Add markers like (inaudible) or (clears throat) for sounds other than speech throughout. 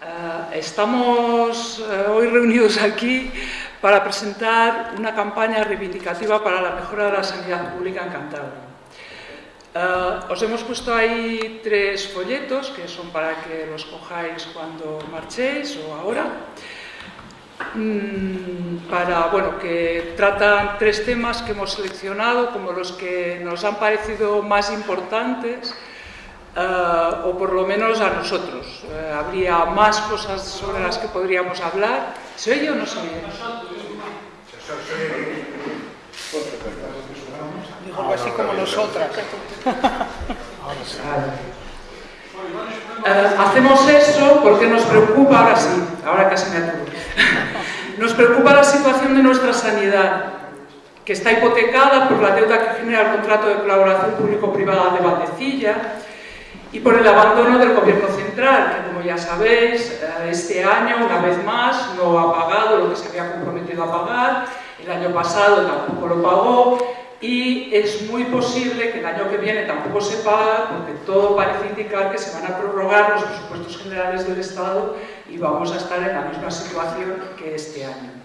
Uh, estamos uh, hoy reunidos aquí para presentar una campaña reivindicativa para la mejora de la sanidad pública en Cantabria. Uh, os hemos puesto ahí tres folletos que son para que los cojáis cuando marchéis o ahora. Mm, para, bueno, que tratan tres temas que hemos seleccionado como los que nos han parecido más importantes uh, o por lo menos a nosotros. Uh, habría más cosas sobre las que podríamos hablar. ¿Se oye o no se oye? Digo algo así como nosotras. Uh, hacemos eso porque nos preocupa, ahora sí, ahora casi me aturo, nos preocupa la situación de nuestra sanidad, que está hipotecada por la deuda que genera el contrato de colaboración público-privada de Valdecilla y por el abandono del gobierno central, que como ya sabéis, este año, una vez más, no ha pagado lo que se había comprometido a pagar, el año pasado tampoco lo pagó, y es muy posible que el año que viene tampoco se pague porque todo parece indicar que se van a prorrogar los presupuestos generales del Estado y vamos a estar en la misma situación que este año.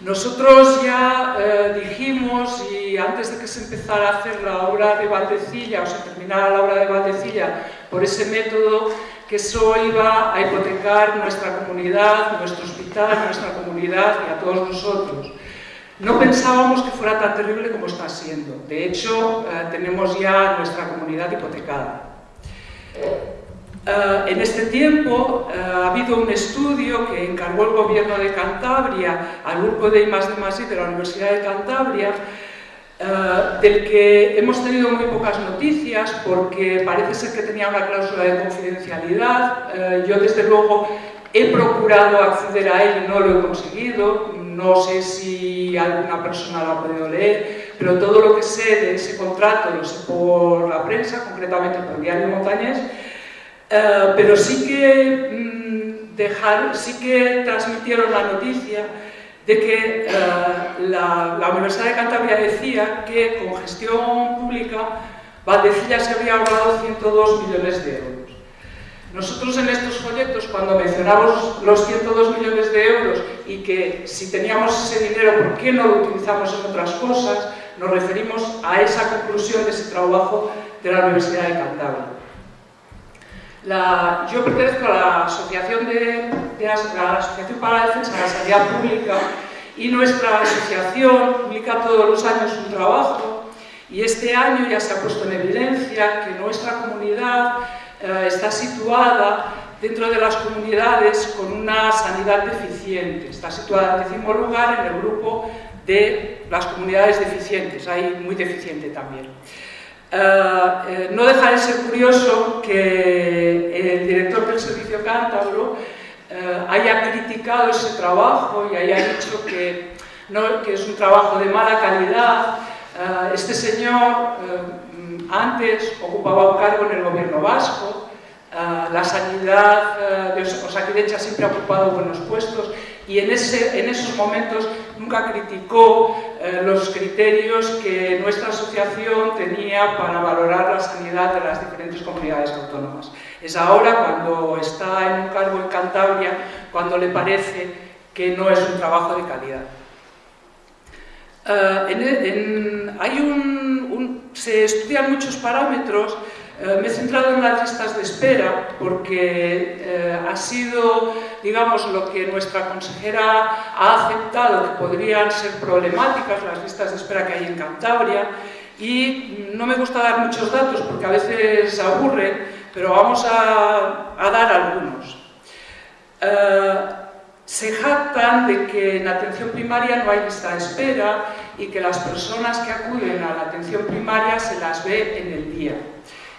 Nosotros ya eh, dijimos, y antes de que se empezara a hacer la obra de Valdecilla, o se terminara la obra de Valdecilla, por ese método, que eso iba a hipotecar nuestra comunidad, nuestro hospital, nuestra comunidad y a todos nosotros. No pensábamos que fuera tan terrible como está siendo. De hecho, eh, tenemos ya nuestra comunidad hipotecada. Uh, en este tiempo uh, ha habido un estudio que encargó el gobierno de Cantabria al grupo de I+, D+, I de la Universidad de Cantabria uh, del que hemos tenido muy pocas noticias porque parece ser que tenía una cláusula de confidencialidad. yo desde luego he procurado acceder a él y no lo he conseguido. No sé si alguna persona lo ha podido leer, pero todo lo que sé de ese contrato lo sé por la prensa, concretamente por el diario Montañés, Uh, pero sí que, dejar, sí que transmitieron la noticia de que la, la, Universidad de Cantabria decía que con gestión pública Valdecilla se había ahorrado 102 millones de euros. Nosotros en estos folletos, cuando mencionamos los 102 millones de euros y que si teníamos ese dinero, ¿por qué no lo utilizamos en otras cosas? Nos referimos a esa conclusión de ese trabajo de la Universidad de Cantabria. Yo pertenezco a la Asociación, de, la, Asociación para la Defensa de la Sanidad Pública y nuestra asociación publica todos los años un trabajo y este año ya se ha puesto en evidencia que nuestra comunidad eh, está situada dentro de las comunidades con una sanidad deficiente. Está situada en décimo lugar en el grupo de las comunidades deficientes, hay muy deficiente también. Uh, eh, no deja de ser curioso que el director del Servicio Cántabro uh, haya criticado ese trabajo y haya dicho que, es un trabajo de mala calidad. Este señor antes ocupaba un cargo en el gobierno vasco, la sanidad de Osakidecha siempre ha ocupado buenos puestos y en, esos momentos nunca criticó eh, los criterios que nuestra asociación tenía para valorar la sanidad de las diferentes comunidades autónomas. Es ahora, cuando está en un cargo en Cantabria, cuando le parece que no es un trabajo de calidad. En, hay un, se estudian muchos parámetros eh, me he centrado en las listas de espera porque eh, ha sido, digamos, lo que nuestra consejera ha aceptado que podrían ser problemáticas las listas de espera que hay en Cantabria y no me gusta dar muchos datos porque a veces aburren, pero vamos a, dar algunos. Eh, se jactan de que en atención primaria no hay lista de espera y que las personas que acuden a la atención primaria se las ve en el día.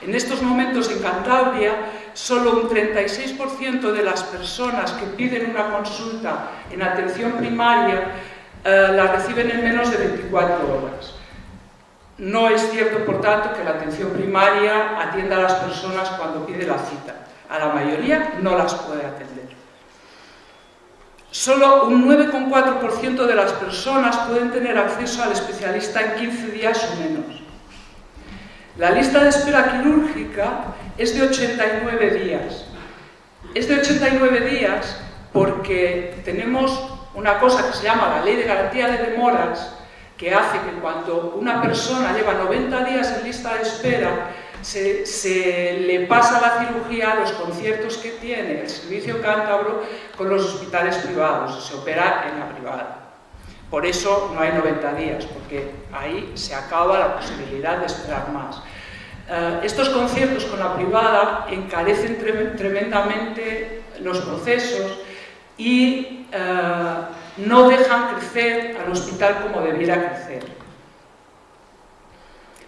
En estos momentos en Cantabria, solo un 36% de las personas que piden una consulta en atención primaria eh, la reciben en menos de 24 horas. No es cierto, por tanto, que la atención primaria atienda a las personas cuando pide la cita. A la mayoría no las puede atender. Solo un 9,4% de las personas pueden tener acceso al especialista en 15 días o menos. La lista de espera quirúrgica es de 89 días. es de 89 días porque tenemos una cosa que se llama la Ley de Garantía de Demoras, que hace que cuando una persona lleva 90 días en lista de espera, se, le pasa la cirugía a los conciertos que tiene el servicio cántabro con los hospitales privados, se opera en la privada. Por eso no hay 90 días, porque ahí se acaba la posibilidad de esperar más. Eh, estos conciertos con la privada encarecen tremendamente los procesos y eh, no dejan crecer al hospital como debiera crecer.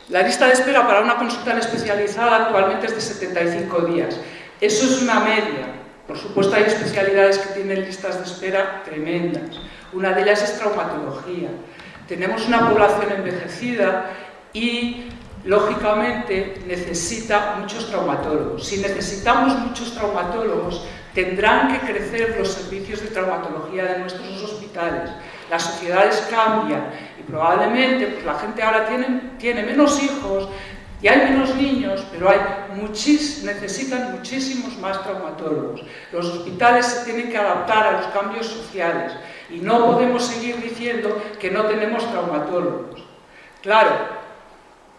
La lista de espera para una consulta especializada actualmente es de 75 días. Eso es una media. Por supuesto hay especialidades que tienen listas de espera tremendas. Una de ellas es traumatología. Tenemos una población envejecida y lógicamente necesita muchos traumatólogos. Si necesitamos muchos traumatólogos, tendrán que crecer los servicios de traumatología de nuestros hospitales. Las sociedades cambian y probablemente pues, la gente ahora tiene, menos hijos y hay menos niños, pero hay muchis, necesitan muchísimos más traumatólogos. Los hospitales se tienen que adaptar a los cambios sociales y no podemos seguir diciendo que no tenemos traumatólogos. Claro,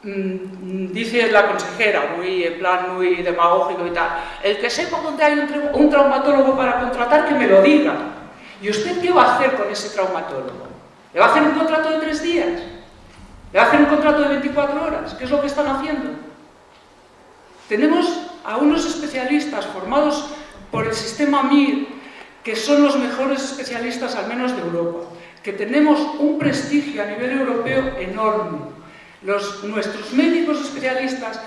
Mm, dice la consejera, muy en plan muy demagógico y tal, el que sepa dónde hay un, traumatólogo para contratar, que me lo diga. ¿Y usted qué va a hacer con ese traumatólogo? ¿Le va a hacer un contrato de tres días? ¿Le va a hacer un contrato de 24 horas? ¿Qué es lo que están haciendo? Tenemos a unos especialistas formados por el sistema MIR, que son los mejores especialistas, al menos de Europa, que tenemos un prestigio a nivel europeo enorme, nuestros médicos especialistas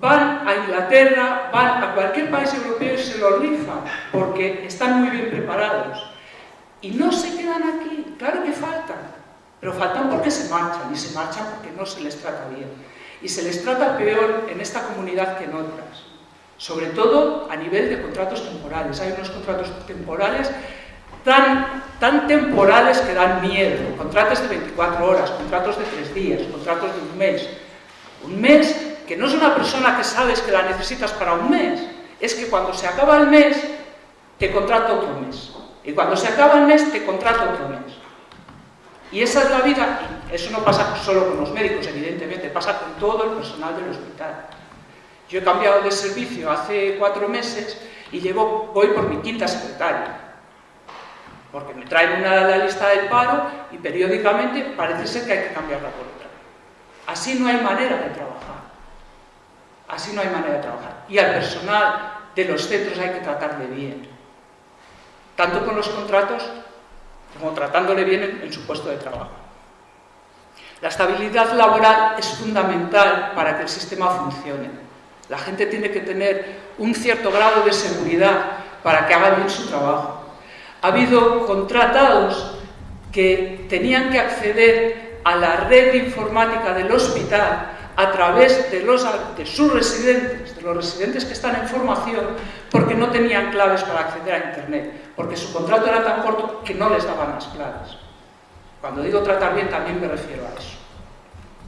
van a Inglaterra, van a cualquier país europeo y se lo rifan, porque están muy bien preparados. Y no se quedan aquí, claro que faltan, pero faltan porque se marchan, y se marchan porque no se les trata bien. Y se les trata peor en esta comunidad que en otras, sobre todo a nivel de contratos temporales. Hay unos contratos temporales tan, temporales que dan miedo. Contratos de 24 horas, contratos de 3 días, contratos de un mes. Un mes que no es una persona que sabes que la necesitas para un mes, es que cuando se acaba el mes, te contrata otro mes. Y cuando se acaba el mes, te contrata otro mes. Y esa es la vida, eso no pasa solo con los médicos, evidentemente, pasa con todo el personal del hospital. Yo he cambiado de servicio hace cuatro meses y llevo, voy por mi quinta secretaria porque me traen una de la lista del paro y periódicamente parece ser que hay que cambiarla por otra. Así no hay manera de trabajar. Así no hay manera de trabajar. Y al personal de los centros hay que tratarle bien. Tanto con los contratos como tratándole bien en, su puesto de trabajo. La estabilidad laboral es fundamental para que el sistema funcione. La gente tiene que tener un cierto grado de seguridad para que haga bien su trabajo ha habido contratados que tenían que acceder a la red informática del hospital a través de, sus residentes, de los residentes que están en formación, porque no tenían claves para acceder a Internet, porque su contrato era tan corto que no les daban las claves. Cuando digo tratar bien también me refiero a eso.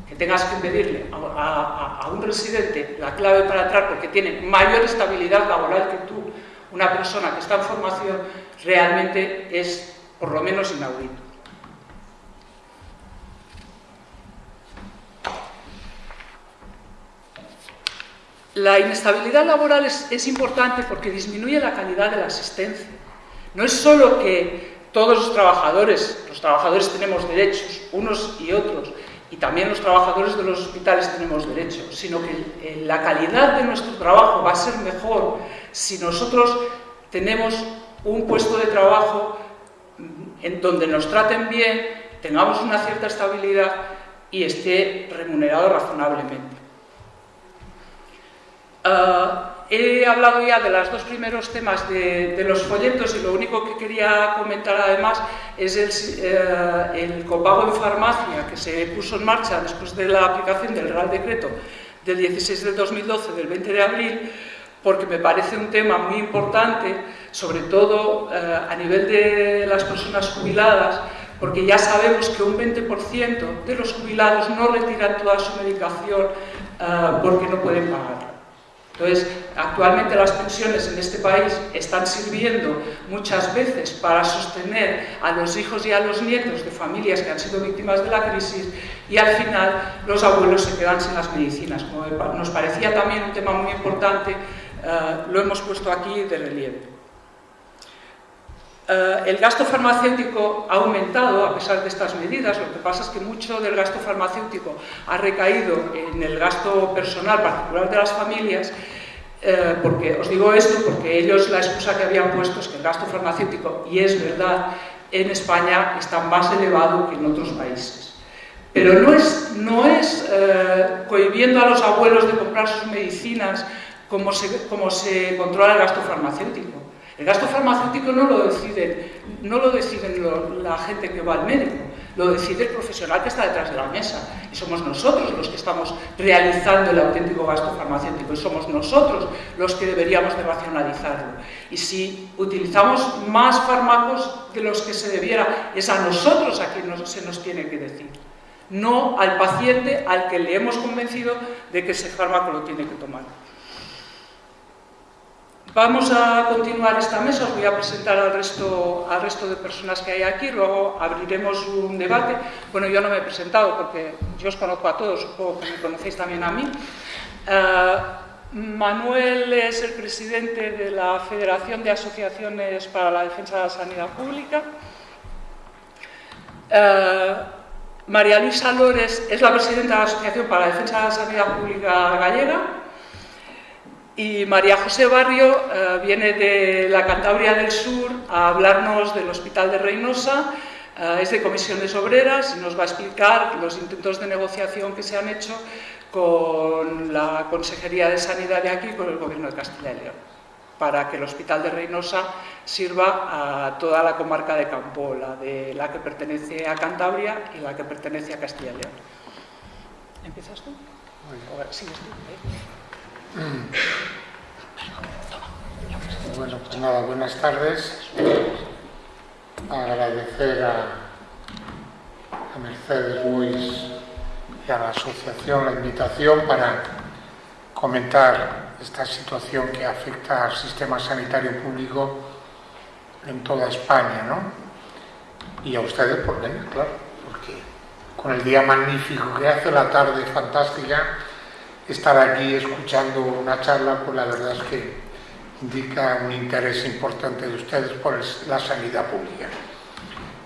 Que tengas que pedirle a, un residente la clave para entrar porque tiene mayor estabilidad laboral que tú, una persona que está en formación, realmente es por lo menos inaudito. La inestabilidad laboral es, importante porque disminuye la calidad de la asistencia. No es solo que todos los trabajadores, los trabajadores tenemos derechos, unos y otros, y también los trabajadores de los hospitales tenemos derechos, sino que eh, la calidad de nuestro trabajo va a ser mejor si nosotros tenemos un puesto de trabajo en donde nos traten bien, tengamos una cierta estabilidad y esté remunerado razonablemente. Ah, he hablado ya de los dos primeros temas de, los folletos y lo único que quería comentar además es el, eh, el, copago en farmacia que se puso en marcha después de la aplicación del Real Decreto del 16 del 2012, del 20 de abril, porque me parece un tema muy importante, sobre todo eh, a nivel de las personas jubiladas, porque ya sabemos que un 20% de los jubilados no retiran toda su medicación eh, porque no pueden pagarla. Entonces, actualmente las pensiones en este país están sirviendo muchas veces para sostener a los hijos y a los nietos de familias que han sido víctimas de la crisis y al final los abuelos se quedan sin las medicinas. Como nos parecía también un tema muy importante, eh, lo hemos puesto aquí de relieve. Eh, el gasto farmacéutico ha aumentado a pesar de estas medidas, lo que pasa es que mucho del gasto farmacéutico ha recaído en el gasto personal particular de las familias, eh, porque os digo esto porque ellos la excusa que habían puesto es que el gasto farmacéutico, y es verdad, en España está más elevado que en otros países. Pero no es, no es eh, cohibiendo a los abuelos de comprar sus medicinas como se, como se controla el gasto farmacéutico. El gasto farmacéutico no lo deciden, no lo deciden la gente que va al médico, lo decide el profesional que está detrás de la mesa. Y somos nosotros los que estamos realizando el auténtico gasto farmacéutico y somos nosotros los que deberíamos de racionalizarlo. Y si utilizamos más fármacos de los que se debiera, es a nosotros a quien se nos tiene que decir. No al paciente al que le hemos convencido de que ese fármaco lo tiene que tomar. Vamos a continuar esta mesa, os voy a presentar al resto, de personas que hay aquí, luego abriremos un debate. Bueno, yo no me he presentado porque yo os conozco a todos, supongo que me conocéis también a mí. Eh, Manuel es el presidente de la Federación de Asociaciones para la Defensa de la Sanidad Pública. Eh, María Luisa Lores es la presidenta de la Asociación para la Defensa de la Sanidad Pública Gallega. Y María José Barrio eh, viene de la Cantabria del Sur a hablarnos del Hospital de Reynosa, eh, es de comisiones obreras y nos va a explicar los intentos de negociación que se han hecho con la Consejería de Sanidad de aquí y con el Gobierno de Castilla y León, para que el Hospital de Reynosa sirva a toda la comarca de Campo, la, de, la que pertenece a Cantabria y la que pertenece a Castilla y León. ¿Empiezas tú? Sí, estoy. Bueno, pues nada, buenas tardes. Agradecer a, Mercedes Luis y a la asociación la invitación para comentar esta situación que afecta al sistema sanitario público en toda España, ¿no? Y a ustedes por venir, claro, porque con el día magnífico que hace, la tarde fantástica, estar aquí escuchando una charla, pues la verdad es que indica un interés importante de ustedes por la sanidad pública.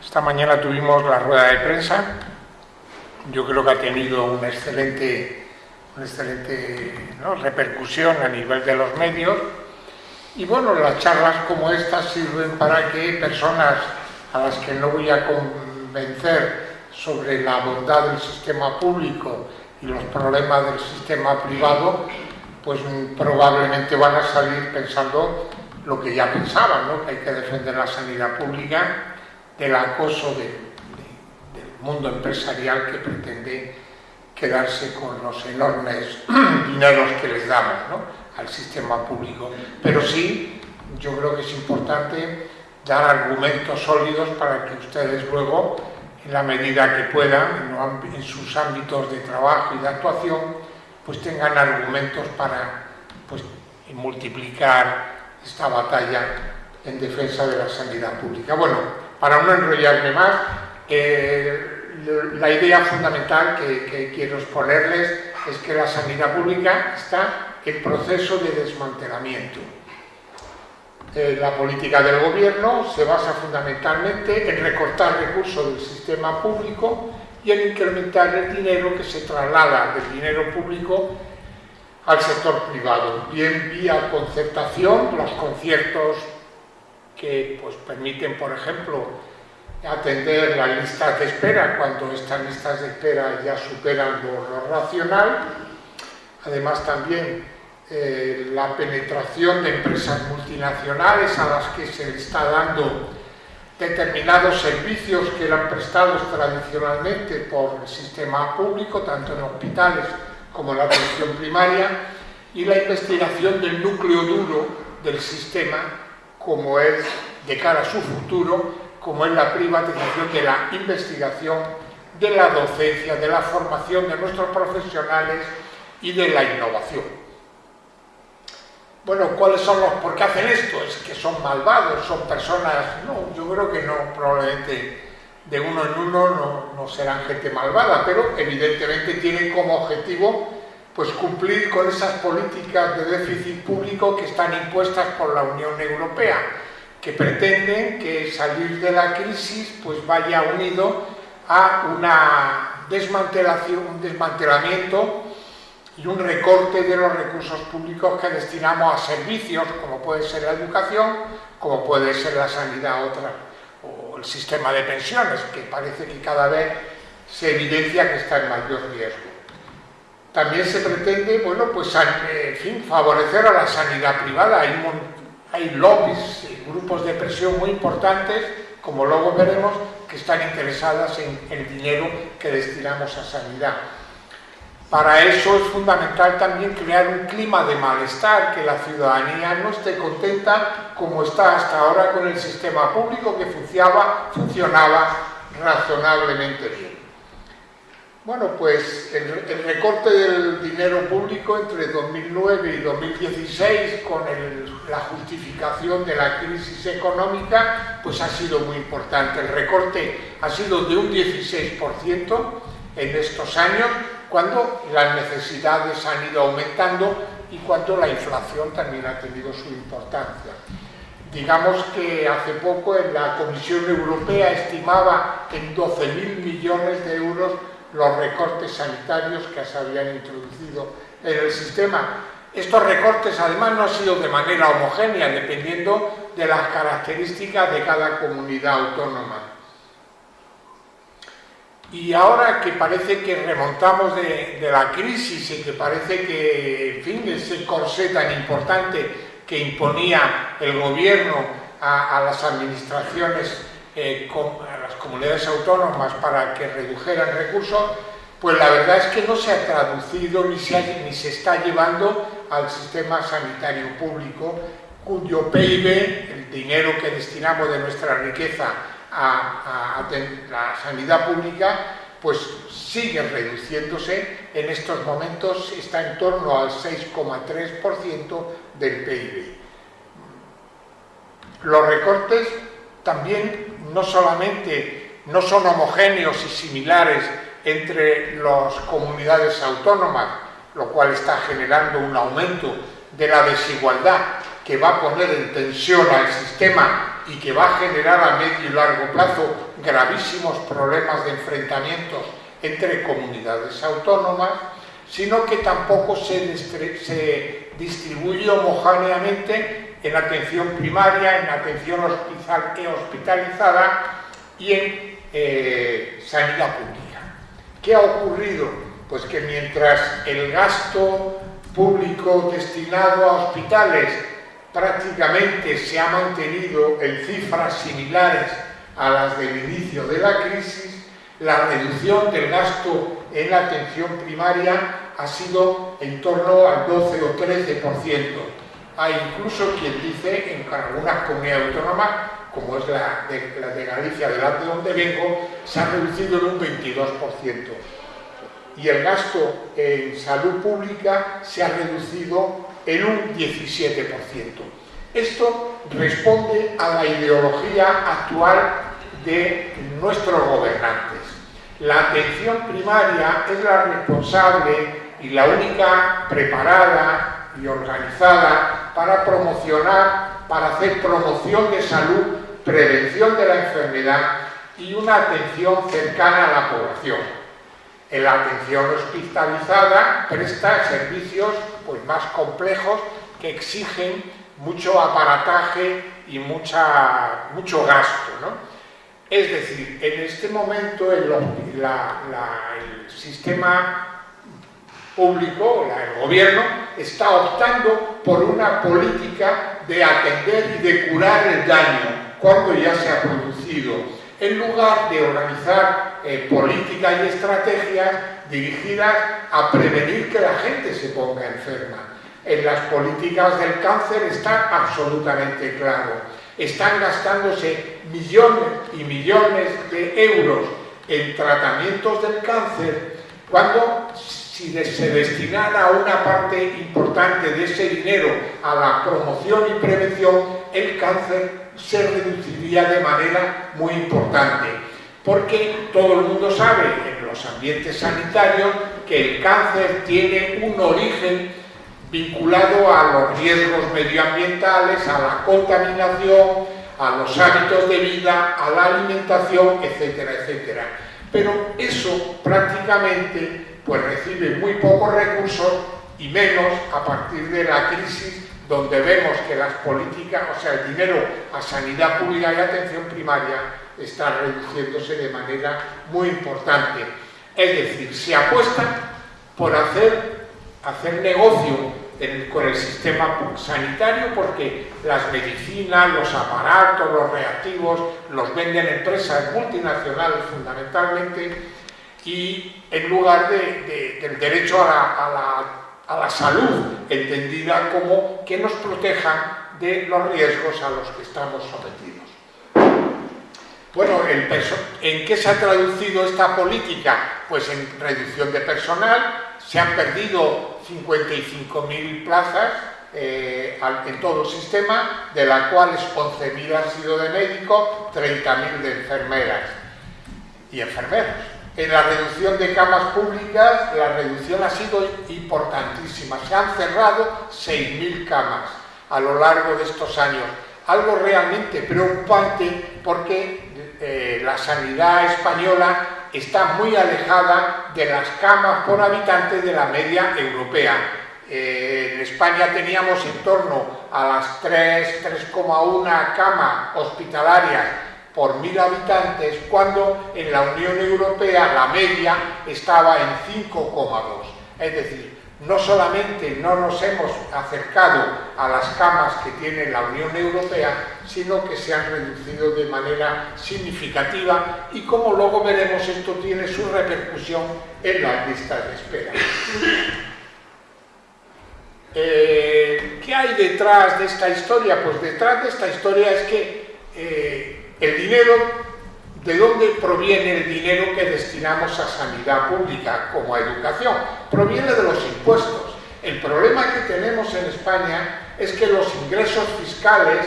Esta mañana tuvimos la rueda de prensa, yo creo que ha tenido una excelente, una excelente repercusión a nivel de los medios. Y bueno, las charlas como estas sirven para que personas a las que no voy a convencer sobre la bondad del sistema público y los problemas del sistema privado, pues probablemente van a salir pensando lo que ya pensaban, ¿no? que hay que defender la sanidad pública del acoso del mundo empresarial que pretende quedarse con los enormes (clears throat) dineros que les damos al sistema público. Pero sí, yo creo que es importante dar argumentos sólidos para que ustedes luego la medida que puedan, en sus ámbitos de trabajo y de actuación, pues tengan argumentos para pues, multiplicar esta batalla en defensa de la sanidad pública. Bueno, para no enrollarme más, eh, la idea fundamental que, que quiero exponerles es que la sanidad pública está en proceso de desmantelamiento eh, la política del gobierno se basa fundamentalmente en recortar recursos del sistema público y en incrementar el dinero que se traslada del dinero público al sector privado, bien vía concertación, los conciertos que pues, permiten, por ejemplo, atender las listas de espera cuando estas listas de espera ya superan lo racional, además también eh, la penetración de empresas multinacionales a las que se está dando determinados servicios que eran prestados tradicionalmente por el sistema público, tanto en hospitales como en la atención primaria, y la investigación del núcleo duro del sistema, como es de cara a su futuro, como es la privatización de la investigación, de la docencia, de la formación de nuestros profesionales y de la innovación. Bueno, ¿cuáles son los, por qué hacen esto? ¿Es que son malvados, son personas? No, yo creo que no, probablemente de uno en uno no, serán gente malvada, pero evidentemente tienen como objetivo pues cumplir con esas políticas de déficit público que están impuestas por la Unión Europea, que pretenden que salir de la crisis pues vaya unido a una desmantelación, un desmantelamiento y un recorte de los recursos públicos que destinamos a servicios, como puede ser la educación, como puede ser la sanidad otra, o el sistema de pensiones, que parece que cada vez se evidencia que está en mayor riesgo. También se pretende, bueno, pues, en fin, favorecer a la sanidad privada. Hay, hay lobbies, grupos de presión muy importantes, como luego veremos, que están interesadas en el dinero que destinamos a sanidad. Para eso es fundamental también crear un clima de malestar, que la ciudadanía no esté contenta como está hasta ahora con el sistema público que funcionaba, razonablemente bien. Bueno, pues el, recorte del dinero público entre 2009 y 2016 con la justificación de la crisis económica, pues ha sido muy importante. El recorte ha sido de un 16% en estos años, cuando las necesidades han ido aumentando y cuando la inflación también ha tenido su importancia. Digamos que hace poco la Comisión Europea estimaba en 12.000 millones de euros los recortes sanitarios que se habían introducido en el sistema. Estos recortes además no han sido de manera homogénea, dependiendo de las características de cada comunidad autónoma. Y ahora que parece que remontamos de, la crisis y que parece que, en fin, ese corsé tan importante que imponía el gobierno a, las administraciones, eh, a las comunidades autónomas para que redujeran recursos, pues la verdad es que no se ha traducido ni se, ni se está llevando al sistema sanitario público, cuyo PIB, el dinero que destinamos de nuestra riqueza a, la sanidad pública, pues sigue reduciéndose, en estos momentos está en torno al 6,3% del PIB. Los recortes también no solamente no son homogéneos y similares entre las comunidades autónomas, lo cual está generando un aumento de la desigualdad que va a poner en tensión al sistema y que va a generar a medio y largo plazo gravísimos problemas de enfrentamientos entre comunidades autónomas, sino que tampoco se, distribuye homogéneamente en atención primaria, en atención hospitalizada y en eh, sanidad pública. ¿Qué ha ocurrido? Pues que mientras el gasto público destinado a hospitales prácticamente se ha mantenido en cifras similares a las del inicio de la crisis, la reducción del gasto en la atención primaria ha sido en torno al 12 o 13%. Hay incluso quien dice en algunas comunidades autónomas, como es la de, Galicia, de donde vengo, se ha reducido en un 22%. Y el gasto en salud pública se ha reducido en un 17%. Esto responde a la ideología actual de nuestros gobernantes. La atención primaria es la responsable y la única preparada y organizada para promocionar, para hacer promoción de salud, prevención de la enfermedad y una atención cercana a la población. En la atención hospitalizada presta servicios pues, más complejos que exigen mucho aparataje y mucha, mucho gasto. Es decir, en este momento el, sistema público, el gobierno, está optando por una política de atender y de curar el daño cuando ya se ha producido, en lugar de organizar eh, políticas y estrategias dirigidas a prevenir que la gente se ponga enferma. En las políticas del cáncer está absolutamente claro. Están gastándose millones y millones de euros en tratamientos del cáncer cuando si se destinara una parte importante de ese dinero a la promoción y prevención, el cáncer se reduciría de manera muy importante. Porque todo el mundo sabe en los ambientes sanitarios que el cáncer tiene un origen vinculado a los riesgos medioambientales, a la contaminación, a los hábitos de vida, a la alimentación, etcétera, etcétera. Pero eso prácticamente pues recibe muy pocos recursos y menos a partir de la crisis donde vemos que las políticas, o sea, el dinero a sanidad pública y atención primaria está reduciéndose de manera muy importante. Es decir, se apuesta por hacer, hacer negocio con el sistema sanitario porque las medicinas, los aparatos, los reactivos los venden empresas multinacionales fundamentalmente y en lugar del derecho a la, salud entendida como que nos protejan de los riesgos a los que estamos sometidos. Bueno, ¿en qué se ha traducido esta política? Pues en reducción de personal, se han perdido 55.000 plazas eh, en todo el sistema, de las cuales 11.000 han sido de médicos, 30.000 de enfermeras y enfermeros. En la reducción de camas públicas, la reducción ha sido importantísima. Se han cerrado 6.000 camas a lo largo de estos años. Algo realmente preocupante porque eh, la sanidad española está muy alejada de las camas por habitante de la media europea. Eh, en España teníamos en torno a las 3, 3,1 camas hospitalarias por mil habitantes, cuando en la Unión Europea la media estaba en 5,2. Es decir, no solamente no nos hemos acercado a las camas que tiene la Unión Europea, sino que se han reducido de manera significativa y como luego veremos esto tiene su repercusión en las listas de espera. Eh, ¿Qué hay detrás de esta historia? Pues detrás de esta historia es que eh, el dinero, ¿de dónde proviene el dinero que destinamos a sanidad pública como a educación? Proviene de los impuestos. El problema que tenemos en España es que los ingresos fiscales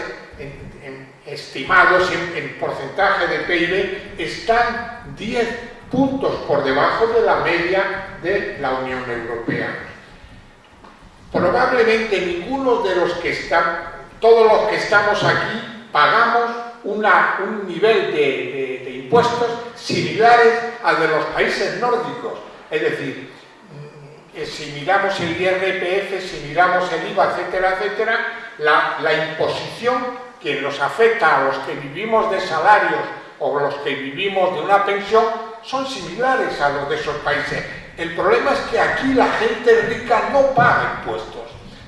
estimados en, porcentaje de PIB están 10 puntos por debajo de la media de la Unión Europea. Probablemente ninguno de los que están, todos los que estamos aquí, pagamos un nivel de, impuestos similares al de los países nórdicos. Es decir, mm, si miramos el IRPF, si miramos el IVA, etcétera, etcétera, la imposición que nos afecta a los que vivimos de salarios o los que vivimos de una pensión son similares a los de esos países. El problema es que aquí la gente rica no paga impuestos.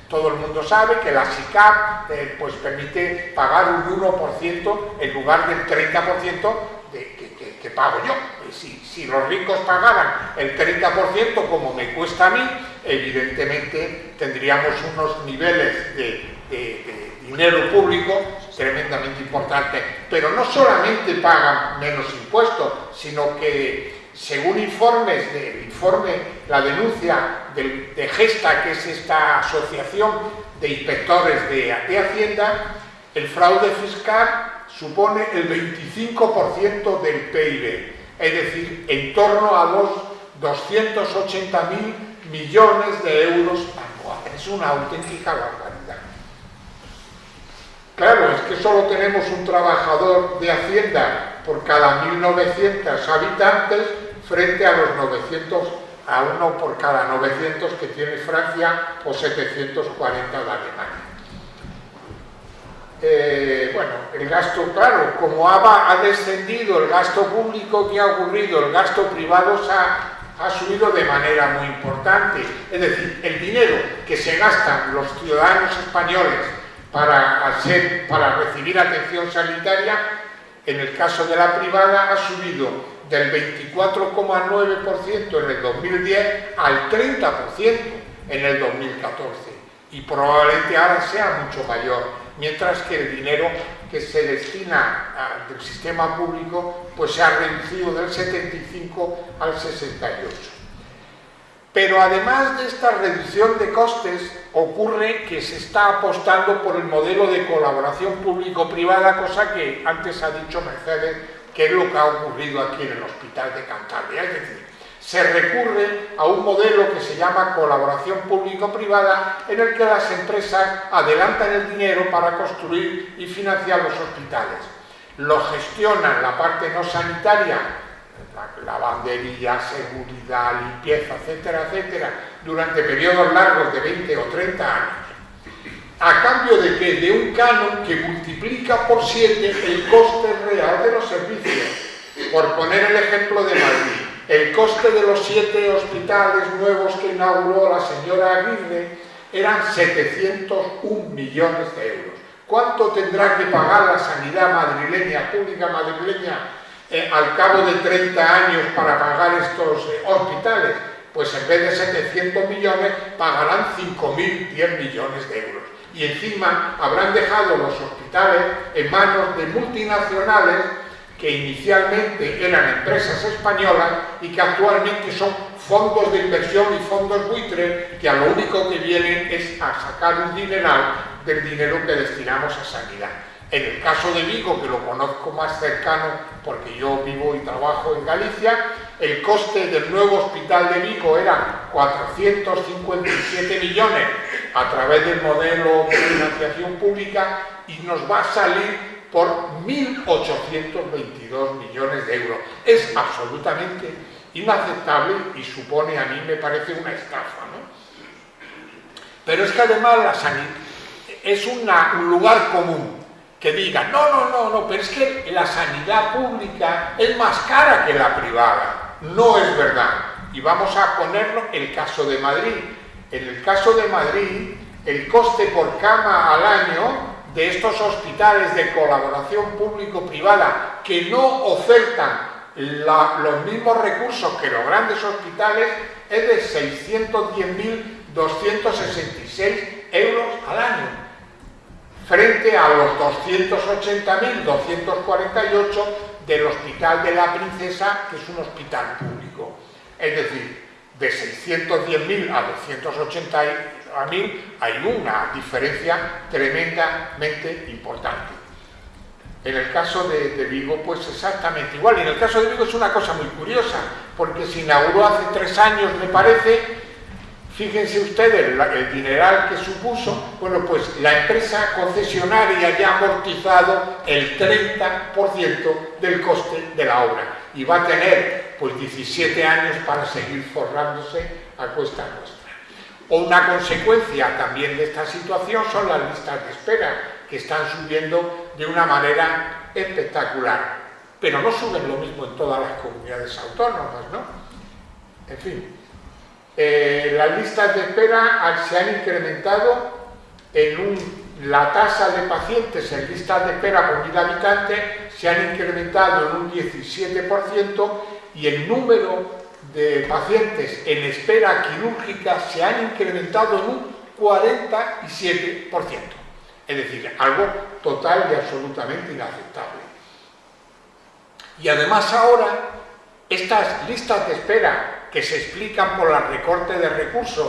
Todo el mundo sabe que la SICAP eh, pues permite pagar un 1% en lugar del 30% de, que, pago yo. Si, si, los ricos pagaran el 30% como me cuesta a mí, evidentemente tendríamos unos niveles de, dinero público tremendamente importantes. Pero no solamente pagan menos impuestos, sino que según informes del informe, la denuncia de, Gesta, que es esta asociación de inspectores de, Hacienda, el fraude fiscal supone el 25% del PIB, es decir, en torno a los 280.000 millones de euros anuales. Es una auténtica barbaridad. Claro, es que solo tenemos un trabajador de Hacienda por cada 1.900 habitantes frente a los 900, a uno por cada 900 que tiene Francia o 740 de Alemania. Eh, bueno, el gasto, claro, como ha, ha, descendido el gasto público, ¿qué ha ocurrido? El gasto privado ha, subido de manera muy importante. Es decir, el dinero que se gastan los ciudadanos españoles para recibir atención sanitaria, en el caso de la privada, ha subido del 24,9% en el 2010 al 30% en el 2014 y probablemente ahora sea mucho mayor, mientras que el dinero que se destina del sistema público pues se ha reducido del 75 al 68. Pero además de esta reducción de costes, ocurre que se está apostando por el modelo de colaboración público-privada, cosa que antes ha dicho Mercedes, que es lo que ha ocurrido aquí en el Hospital de Cantabria. Es decir, se recurre a un modelo que se llama colaboración público-privada, en el que las empresas adelantan el dinero para construir y financiar los hospitales. Lo gestionan la parte no sanitaria lavandería, seguridad, limpieza, etcétera, etcétera, durante periodos largos de 20 o 30 años, a cambio de que de un canon que multiplica por 7 el coste real de los servicios. Por poner el ejemplo de Madrid, el coste de los siete hospitales nuevos que inauguró la señora Aguirre eran 701 millones de euros. ¿Cuánto tendrá que pagar la sanidad madrileña, pública madrileña, eh, al cabo de 30 años para pagar estos eh, hospitales? Pues en vez de 700 millones, pagarán 5.010 millones de euros. Y encima habrán dejado los hospitales en manos de multinacionales que inicialmente eran empresas españolas y que actualmente son fondos de inversión y fondos buitres que a lo único que vienen es a sacar un dineral del dinero que destinamos a sanidad. En el caso de Vigo, que lo conozco más cercano porque yo vivo y trabajo en Galicia, el coste del nuevo hospital de Vigo era 457 millones a través del modelo de financiación pública y nos va a salir por 1.822 millones de euros. Es absolutamente inaceptable y supone, a mí me parece una estafa. ¿no? Pero es que además la sanidad es un lugar común que diga, no, no, no, no, pero es que la sanidad pública es más cara que la privada. No es verdad. Y vamos a ponerlo el caso de Madrid. En el caso de Madrid, el coste por cama al año de estos hospitales de colaboración público-privada que no ofertan los mismos recursos que los grandes hospitales es de 610.266 euros al año, frente a los 280.248 del Hospital de la Princesa, que es un hospital público. Es decir, de 610.000 a 280 a mí hay una diferencia tremendamente importante. En el caso de, Vigo, pues exactamente igual. Y en el caso de Vigo es una cosa muy curiosa, porque se inauguró hace tres años, me parece, fíjense ustedes el, dineral que supuso, bueno, pues la empresa concesionaria ya ha amortizado el 30% del coste de la obra y va a tener pues 17 años para seguir forrándose a cuesta nuestra. O una consecuencia también de esta situación son las listas de espera, que están subiendo de una manera espectacular. Pero no suben lo mismo en todas las comunidades autónomas, ¿no? En fin, eh, las listas de espera se han incrementado en un, la tasa de pacientes en listas de espera por mil habitantes se han incrementado en un 17% y el número de pacientes en espera quirúrgica se han incrementado en un 47%. Es decir, algo total y absolutamente inaceptable. Y además ahora, estas listas de espera que se explican por el recorte de recursos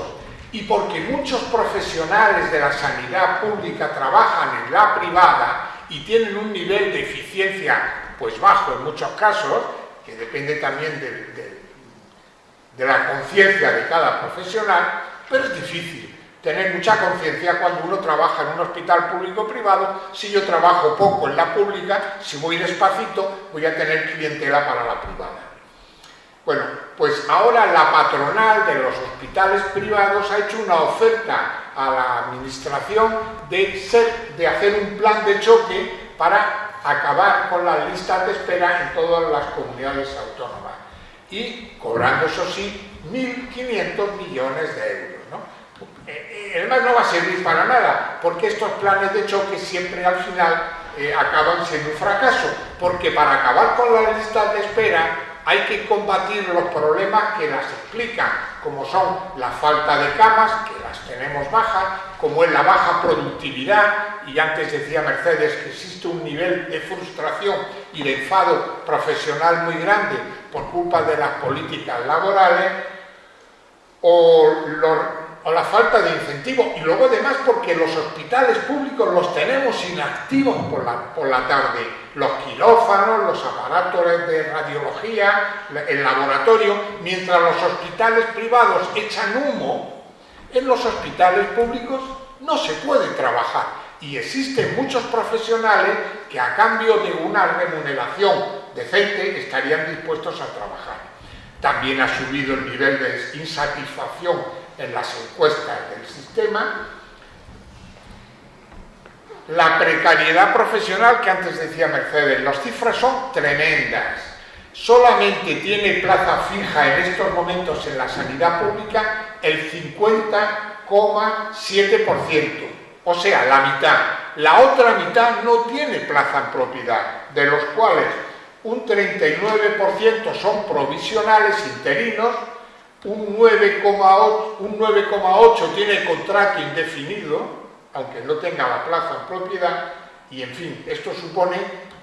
y porque muchos profesionales de la sanidad pública trabajan en la privada y tienen un nivel de eficiencia pues bajo en muchos casos, que depende también del, de la conciencia de cada profesional, pero es difícil tener mucha conciencia cuando uno trabaja en un hospital público-privado. Si yo trabajo poco en la pública, si voy despacito, voy a tener clientela para la privada. Bueno, pues ahora la patronal de los hospitales privados ha hecho una oferta a la administración de, hacer un plan de choque para acabar con las listas de espera en todas las comunidades autónomas y cobrando, eso sí, 1.500 millones de euros. ¿no? Eh, eh, además no va a servir para nada, porque estos planes de choque siempre al final eh, acaban siendo un fracaso, porque para acabar con las listas de espera hay que combatir los problemas que las explican, como son la falta de camas, que las tenemos bajas, como es la baja productividad, y antes decía Mercedes que existe un nivel de frustración y de enfado profesional muy grande por culpa de las políticas laborales, o, la falta de incentivo. Y luego además porque los hospitales públicos los tenemos inactivos por la, por la tarde. Los quirófanos, los aparatos de radiología, el laboratorio, mientras los hospitales privados echan humo, en los hospitales públicos no se puede trabajar. Y existen muchos profesionales que a cambio de una remuneración decente estarían dispuestos a trabajar. También ha subido el nivel de insatisfacción en las encuestas del sistema. La precariedad profesional que antes decía Mercedes, las cifras son tremendas. Solamente tiene plaza fija en estos momentos en la sanidad pública el 50,7%, o sea, la mitad. La otra mitad no tiene plaza en propiedad, de los cuales un 39% son provisionales interinos, un 9,8 tiene contrato indefinido, aunque no tenga la plaza en propiedad, y en fin, esto supone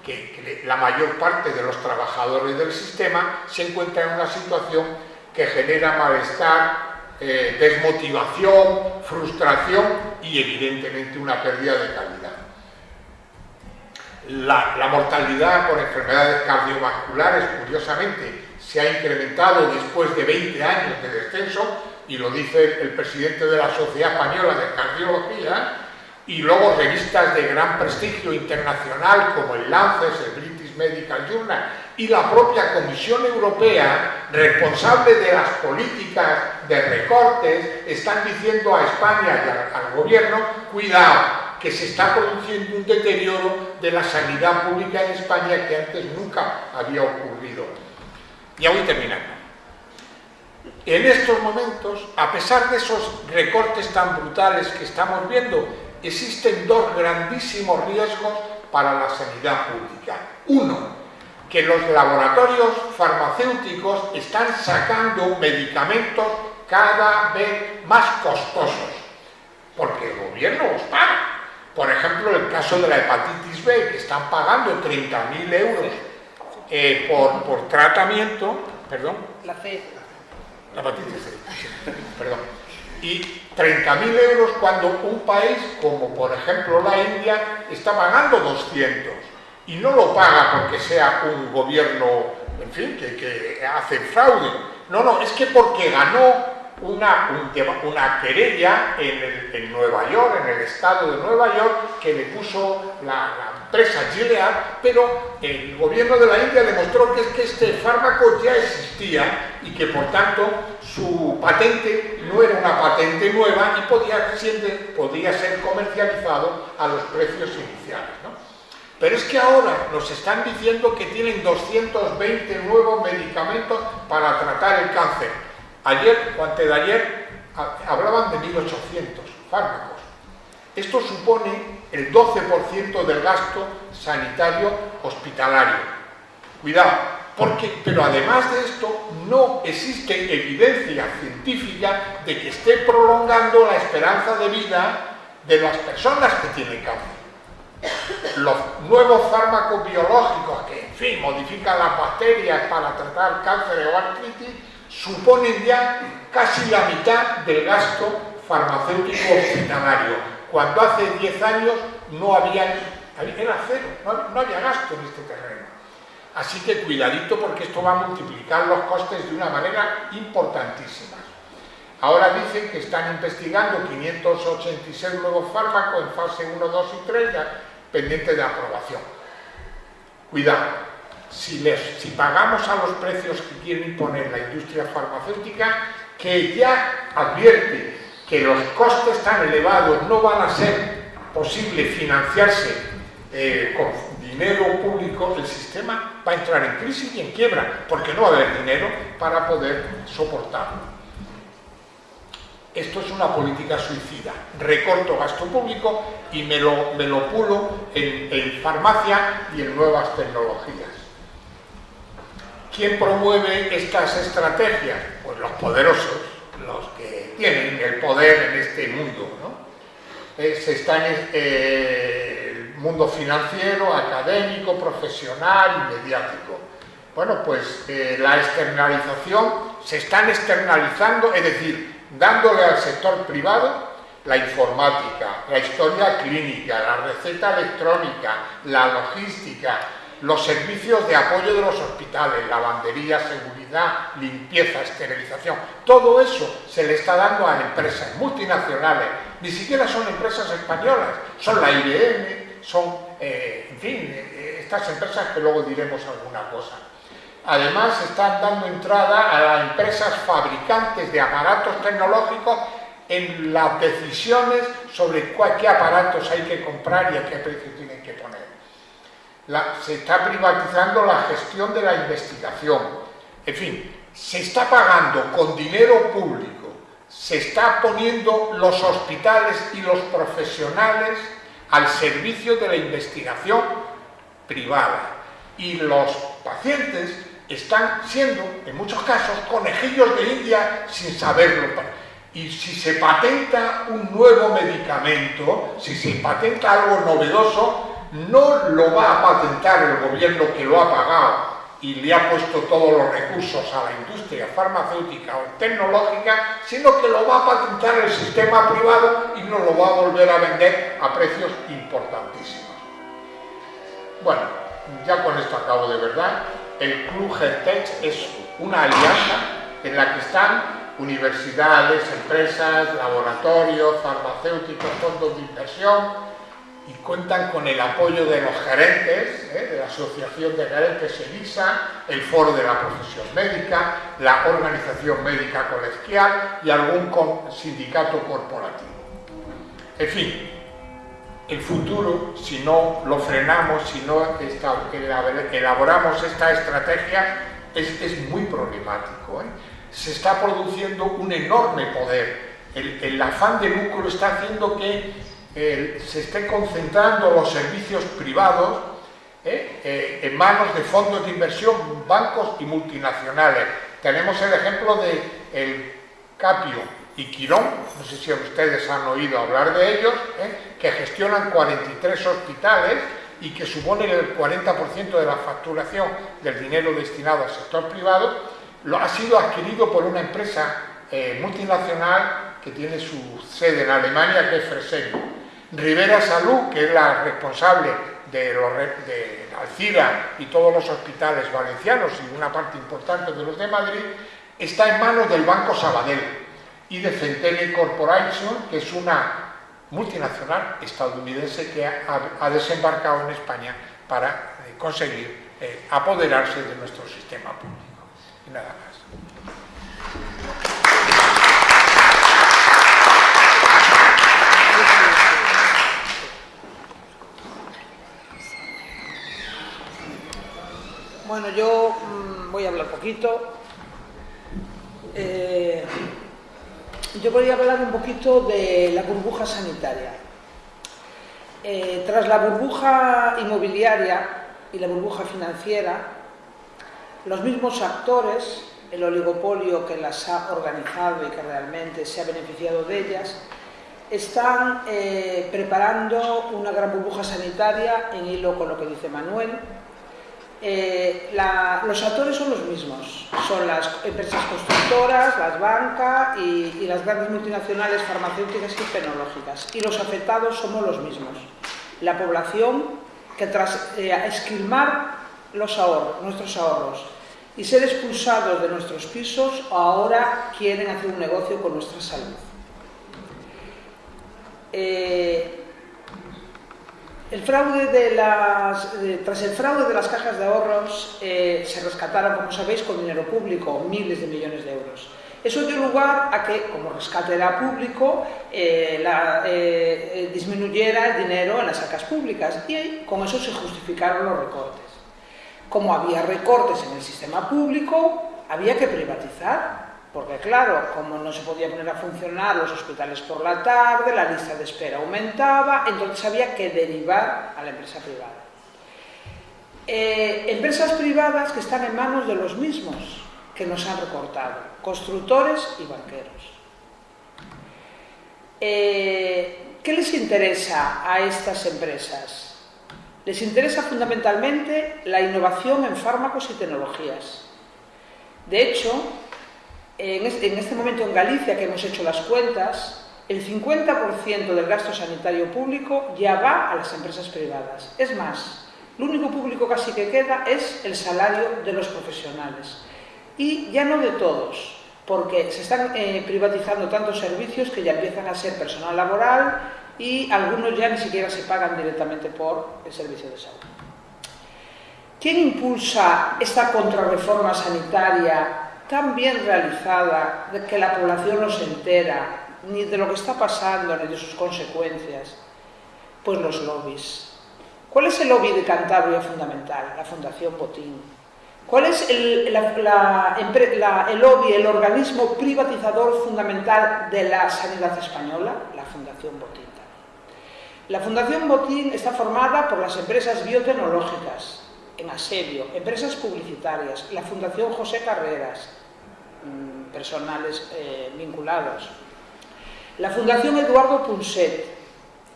que, la mayor parte de los trabajadores del sistema se encuentran en una situación que genera malestar, eh, desmotivación, frustración y evidentemente una pérdida de calidad. La, mortalidad por enfermedades cardiovasculares, curiosamente, se ha incrementado después de 20 años de descenso, y lo dice el presidente de la Sociedad Española de Cardiología, y luego revistas de gran prestigio internacional como el Lancet, el British Medical Journal y la propia Comisión Europea, responsable de las políticas de recortes, están diciendo a España y al gobierno, cuidado, que se está produciendo un deterioro de la sanidad pública en España que antes nunca había ocurrido. Ya voy terminando. En estos momentos, a pesar de esos recortes tan brutales que estamos viendo, existen dos grandísimos riesgos para la sanidad pública. Uno, que los laboratorios farmacéuticos están sacando medicamentos cada vez más costosos, porque el gobierno los paga. Por ejemplo, el caso de la hepatitis B, que están pagando 30.000 euros eh, por, tratamiento, perdón. La C. La hepatitis C, perdón. Y 30.000 euros cuando un país, como por ejemplo la India, está pagando 200. Y no lo paga porque sea un gobierno, en fin, que, que hace fraude. No, no, es que porque ganó una, una querella en, Nueva York, en el estado de Nueva York, que le puso la, empresa Gilead, pero el gobierno de la India demostró que, es que este fármaco ya existía y que por tanto su patente no era una patente nueva y podía, ser comercializado a los precios iniciales. Pero es que ahora nos están diciendo que tienen 220 nuevos medicamentos para tratar el cáncer Ayer o antes de ayer hablaban de 1.800 fármacos. Esto supone el 12% del gasto sanitario hospitalario. Cuidado, porque, pero además de esto no existe evidencia científica de que esté prolongando la esperanza de vida de las personas que tienen cáncer. Los nuevos fármacos biológicos que, en fin, modifican las bacterias para tratar cáncer o artritis, suponen ya casi la mitad del gasto farmacéutico hospitalario, cuando hace 10 años no había, era cero, no, había gasto en este terreno. Así que cuidadito porque esto va a multiplicar los costes de una manera importantísima. Ahora dicen que están investigando 586 nuevos fármacos en fase 1, 2 y 3 pendientes de aprobación. Cuidado, si, pagamos a los precios que quiere imponer la industria farmacéutica, que ya advierte que los costes tan elevados no van a ser posible financiarse eh, con dinero público, el sistema va a entrar en crisis y en quiebra, porque no va a haber dinero para poder soportarlo. Esto es una política suicida. Recorto gasto público y me lo, me lo pulo en farmacia y en nuevas tecnologías. ¿Quién promueve estas estrategias? Pues los poderosos, los tienen el poder en este mundo. ¿no? está en eh, el mundo financiero, académico, profesional mediático. Bueno, pues eh, la externalización, se están externalizando, es decir, dándole al sector privado la informática, la historia clínica, la receta electrónica, la logística, los servicios de apoyo de los hospitales, lavandería, seguridad, limpieza, esterilización, todo eso se le está dando a empresas multinacionales, ni siquiera son empresas españolas, son la IBM, son, eh, en fin, eh, estas empresas que luego diremos alguna cosa. Además, están dando entrada a las empresas fabricantes de aparatos tecnológicos en las decisiones sobre qué aparatos hay que comprar y a qué precio tienen que poner. Se está privatizando la gestión de la investigación. En fin, se está pagando con dinero público, se está poniendo los hospitales y los profesionales al servicio de la investigación privada y los pacientes están siendo, en muchos casos, conejillos de India sin saberlo. Y si se patenta un nuevo medicamento, si se patenta algo novedoso, no lo va a patentar el gobierno que lo ha pagado y le ha puesto todos los recursos a la industria farmacéutica o tecnológica, sino que lo va a patentar el sistema privado y nos lo va a volver a vender a precios importantísimos. Bueno, ya con esto acabo de verdad. El Club Tech es una alianza en la que están universidades, empresas, laboratorios, farmacéuticos, fondos de inversión cuentan con el apoyo de los gerentes, ¿eh? de la Asociación de Gerentes ELISA, el Foro de la Profesión Médica, la Organización Médica Colegial y algún sindicato corporativo. En fin, el futuro, si no lo frenamos, si no elaboramos esta estrategia, es, muy problemático. ¿eh? Se está produciendo un enorme poder. El, afán de lucro está haciendo que eh, se esté concentrando los servicios privados ¿eh? en manos de fondos de inversión, bancos y multinacionales. Tenemos el ejemplo de el Capio, y Quirón, no sé si ustedes han oído hablar de ellos, ¿eh? que gestionan 43 hospitales y que suponen el 40% de la facturación del dinero destinado al sector privado, lo ha sido adquirido por una empresa eh, multinacional que tiene su sede en Alemania, que es Fresenius. Rivera Salud, que es la responsable de, los, de Alcira y todos los hospitales valencianos y una parte importante de los de Madrid, está en manos del Banco Sabadell y de Centene Corporation, que es una multinacional estadounidense que ha, desembarcado en España para eh, conseguir eh, apoderarse de nuestro sistema público. Y nada más. Bueno, yo mm, voy a hablar poquito. Eh, yo podría hablar un poquito de la burbuja sanitaria. Eh, tras la burbuja inmobiliaria y la burbuja financiera, los mismos actores, el oligopolio que las ha organizado y que realmente se ha beneficiado de ellas, están eh, preparando una gran burbuja sanitaria en hilo con lo que dice Manuel, eh, los actores son los mismos, son las empresas constructoras, las bancas y, las grandes multinacionales farmacéuticas y tecnológicas. Y los afectados somos los mismos. La población que tras eh, esquilmar los ahorros, nuestros ahorros y ser expulsados de nuestros pisos, ahora quieren hacer un negocio con nuestra salud. Eh, el fraude de las, tras el fraude de las cajas de ahorros eh, se rescataron, como sabéis, con dinero público, miles de millones de euros. Eso dio lugar a que, como rescate era público, eh, eh, disminuyera el dinero en las arcas públicas y con eso se justificaron los recortes. Como había recortes en el sistema público, había que privatizar porque claro, como no se podía poner a funcionar los hospitales por la tarde, la lista de espera aumentaba, entonces había que derivar a la empresa privada. Eh, empresas privadas que están en manos de los mismos que nos han recortado, constructores y banqueros. Eh, ¿Qué les interesa a estas empresas? Les interesa fundamentalmente la innovación en fármacos y tecnologías. De hecho, En este, en momento en Galicia, que hemos hecho las cuentas, el 50% del gasto sanitario público ya va a las empresas privadas. Es más, lo único público casi que queda es el salario de los profesionales. Y ya no de todos, porque se están eh, privatizando tantos servicios que ya empiezan a ser personal laboral y algunos ya ni siquiera se pagan directamente por el servicio de salud. ¿Quién impulsa esta contrarreforma sanitaria tan bien realizada de que la población no se entera ni de lo que está pasando ni de sus consecuencias? Pues los lobbies. ¿Cuál es el lobby de Cantabria fundamental? La Fundación Botín. ¿Cuál es el, la, la, el lobby, el organismo privatizador fundamental de la sanidad española? La Fundación Botín. La Fundación Botín está formada por las empresas biotecnológicas, en asedio, empresas publicitarias, la Fundación José Carreras, mm, personales eh, vinculados, la Fundación Eduardo Punset,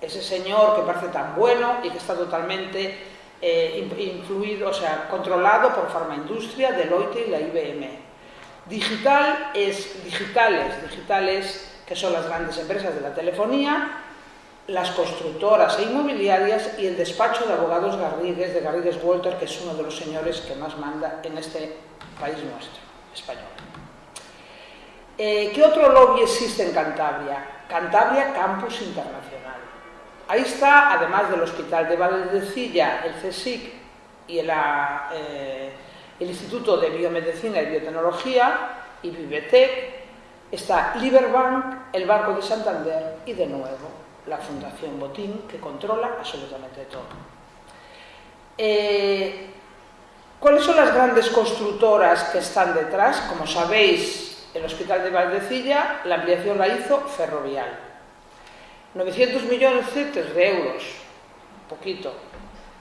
ese señor que parece tan bueno y que está totalmente eh, influido, o sea, controlado por Farmaindustria, Deloitte y la IBM. Digital es digitales, digitales que son las grandes empresas de la telefonía, las constructoras e inmobiliarias y el despacho de abogados Garrigues, de Garrigues Walter, que es uno de los señores que más manda en este país nuestro, español. Eh, ¿Qué otro lobby existe en Cantabria? Cantabria Campus Internacional. Ahí está, además del Hospital de Valdecilla, el CSIC y el, eh, el Instituto de Biomedicina y Biotecnología y Vivetec, está Liberbank, el Banco de Santander y de nuevo la Fundación Botín, que controla absolutamente todo. Eh, ¿Cuáles son las grandes constructoras que están detrás? Como sabéis, el Hospital de Valdecilla, la ampliación la hizo Ferrovial. 900 millones de euros, poquito.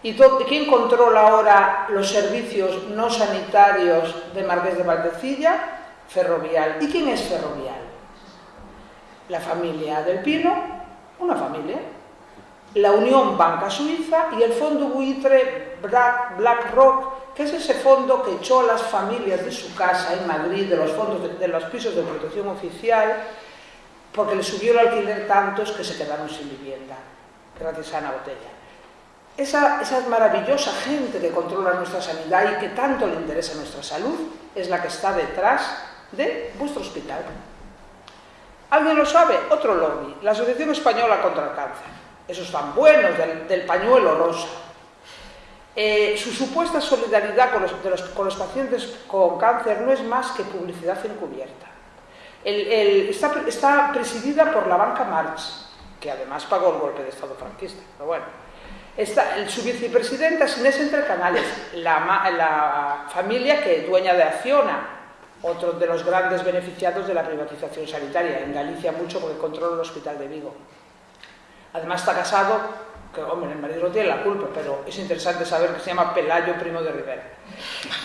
¿Y quién controla ahora los servicios no sanitarios de Marqués de Valdecilla? Ferrovial. ¿Y quién es Ferrovial? La familia del Pino una familia, la Unión Banca Suiza y el fondo buitre BlackRock, que es ese fondo que echó a las familias de su casa en Madrid, de los fondos de, los pisos de protección oficial, porque le subió el alquiler tantos que se quedaron sin vivienda, gracias a Ana Botella. Esa, esa, maravillosa gente que controla nuestra sanidad y que tanto le interesa nuestra salud es la que está detrás de vuestro hospital. ¿Alguien lo sabe? Otro lobby, la Asociación Española contra el Cáncer. Esos tan buenos del, pañuelo rosa. Eh, su supuesta solidaridad con los, pacientes con cáncer no es más que publicidad encubierta. está, presidida por la banca Marx, que además pagó el golpe de Estado franquista. Pero bueno, su vicepresidenta es Inés Entre Canales, la, la familia que dueña de Acciona, otro de los grandes beneficiados de la privatización sanitaria, en Galicia mucho porque controla el hospital de Vigo. Además está casado, que hombre, el marido no tiene la culpa, pero es interesante saber que se llama Pelayo Primo de Rivera.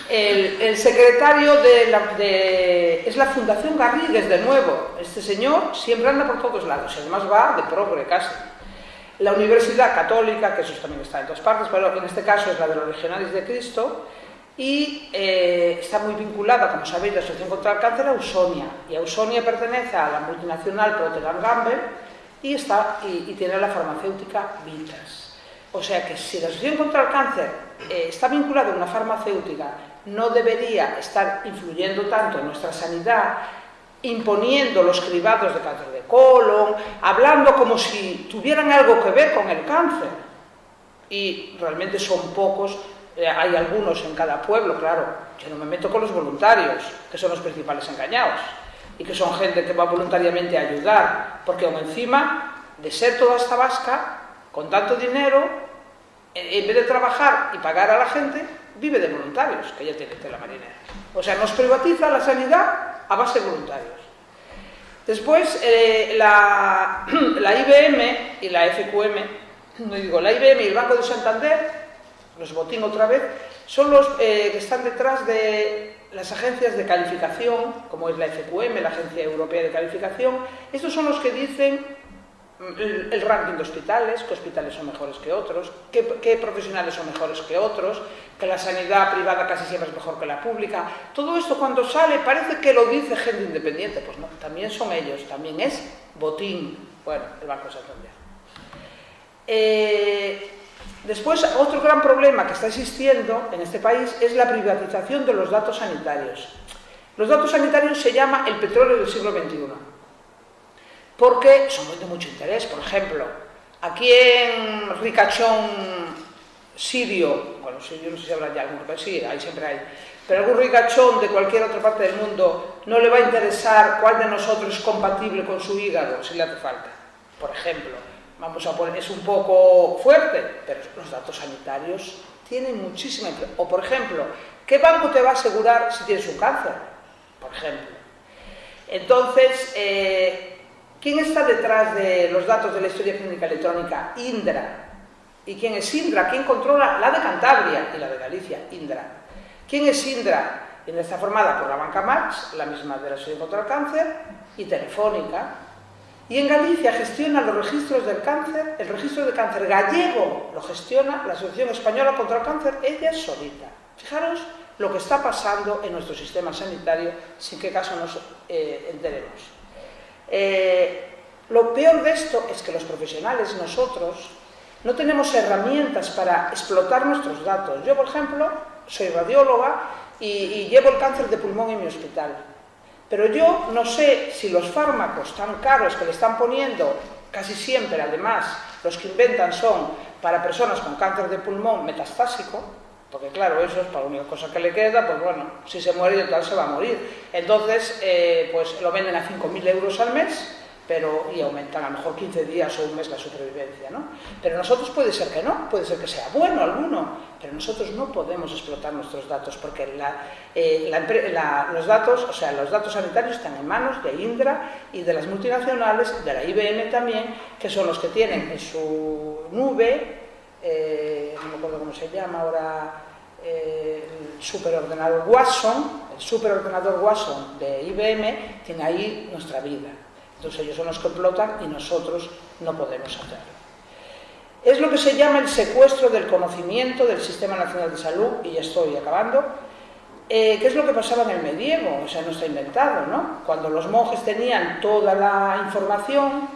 El, secretario de la, es la Fundación Garrigues, de nuevo. Este señor siempre anda por todos lados, además va de progre casi. La Universidad Católica, que eso también está en todas partes, pero en este caso es la de los Legionarios de Cristo, y eh, está muy vinculada, como sabéis, la Asociación contra el Cáncer a Ausonia. Y Ausonia pertenece a la multinacional Procter Gamble y, está, y, tiene la farmacéutica Vitas. O sea que si la Asociación contra el Cáncer eh, está vinculada a una farmacéutica, no debería estar influyendo tanto en nuestra sanidad, imponiendo los cribados de cáncer de colon, hablando como si tuvieran algo que ver con el cáncer. Y realmente son pocos eh, hay algunos en cada pueblo, claro, yo no me meto con los voluntarios, que son los principales engañados, y que son gente que va voluntariamente a ayudar, porque aún encima de ser toda esta vasca, con tanto dinero, en vez de trabajar y pagar a la gente, vive de voluntarios, que ya tiene la marinera. O sea, nos privatiza la sanidad a base de voluntarios. Después, eh, la, (clears throat) la IBM y la FQM, no digo, la IBM y el Banco de Santander los botín otra vez, son los eh, que están detrás de las agencias de calificación, como es la FQM, la Agencia Europea de Calificación. Estos son los que dicen el, ranking de hospitales, qué hospitales son mejores que otros, qué, qué, profesionales son mejores que otros, que la sanidad privada casi siempre es mejor que la pública. Todo esto cuando sale parece que lo dice gente independiente, pues no, también son ellos, también es botín, bueno, el Banco Santander. Eh, después, otro gran problema que está existiendo en este país es la privatización de los datos sanitarios. Los datos sanitarios se llama el petróleo del siglo XXI, porque son de mucho interés. Por ejemplo, aquí en Ricachón sirio, bueno, yo no sé si habrá ya alguno, pero sí, ahí siempre hay, pero algún ricachón de cualquier otra parte del mundo no le va a interesar cuál de nosotros es compatible con su hígado, si le hace falta. Por ejemplo, vamos a poner, es un poco fuerte, pero los datos sanitarios tienen muchísima O por ejemplo, ¿qué banco te va a asegurar si tienes un cáncer? Por ejemplo. Entonces, eh, ¿quién está detrás de los datos de la historia clínica electrónica? Indra. ¿Y quién es Indra? ¿Quién controla la de Cantabria y la de Galicia? Indra. ¿Quién es Indra? Indra está formada por la banca Max, la misma de la Sociedad contra el Cáncer, y Telefónica, y en Galicia gestiona los registros del cáncer, el registro de cáncer gallego lo gestiona la Asociación Española contra el Cáncer, ella solita. Fijaros lo que está pasando en nuestro sistema sanitario, sin que caso nos eh, enteremos. Eh, lo peor de esto es que los profesionales, nosotros, no tenemos herramientas para explotar nuestros datos. Yo, por ejemplo, soy radióloga y llevo el cáncer de pulmón en mi hospital pero yo no sé si los fármacos tan caros que le están poniendo, casi siempre además los que inventan son para personas con cáncer de pulmón metastásico, porque claro, eso es para la única cosa que le queda, pues bueno, si se muere de tal se va a morir. Entonces, eh, pues lo venden a 5.000 euros al mes, pero, y aumentan a lo mejor 15 días o un mes la supervivencia, ¿no? Pero nosotros puede ser que no, puede ser que sea bueno alguno, pero nosotros no podemos explotar nuestros datos porque eh, los datos, o sea, los datos sanitarios están en manos de Indra y de las multinacionales, de la IBM también, que son los que tienen en su nube, eh, no me acuerdo cómo se llama ahora, eh, el superordenador Watson, el superordenador Watson de IBM, tiene ahí nuestra vida. Entonces ellos son los que explotan y nosotros no podemos hacerlo. Es lo que se llama el secuestro del conocimiento del Sistema Nacional de Salud, y ya estoy acabando, eh, ¿Qué es lo que pasaba en el medievo? O sea, no está inventado, ¿no? Cuando los monjes tenían toda la información,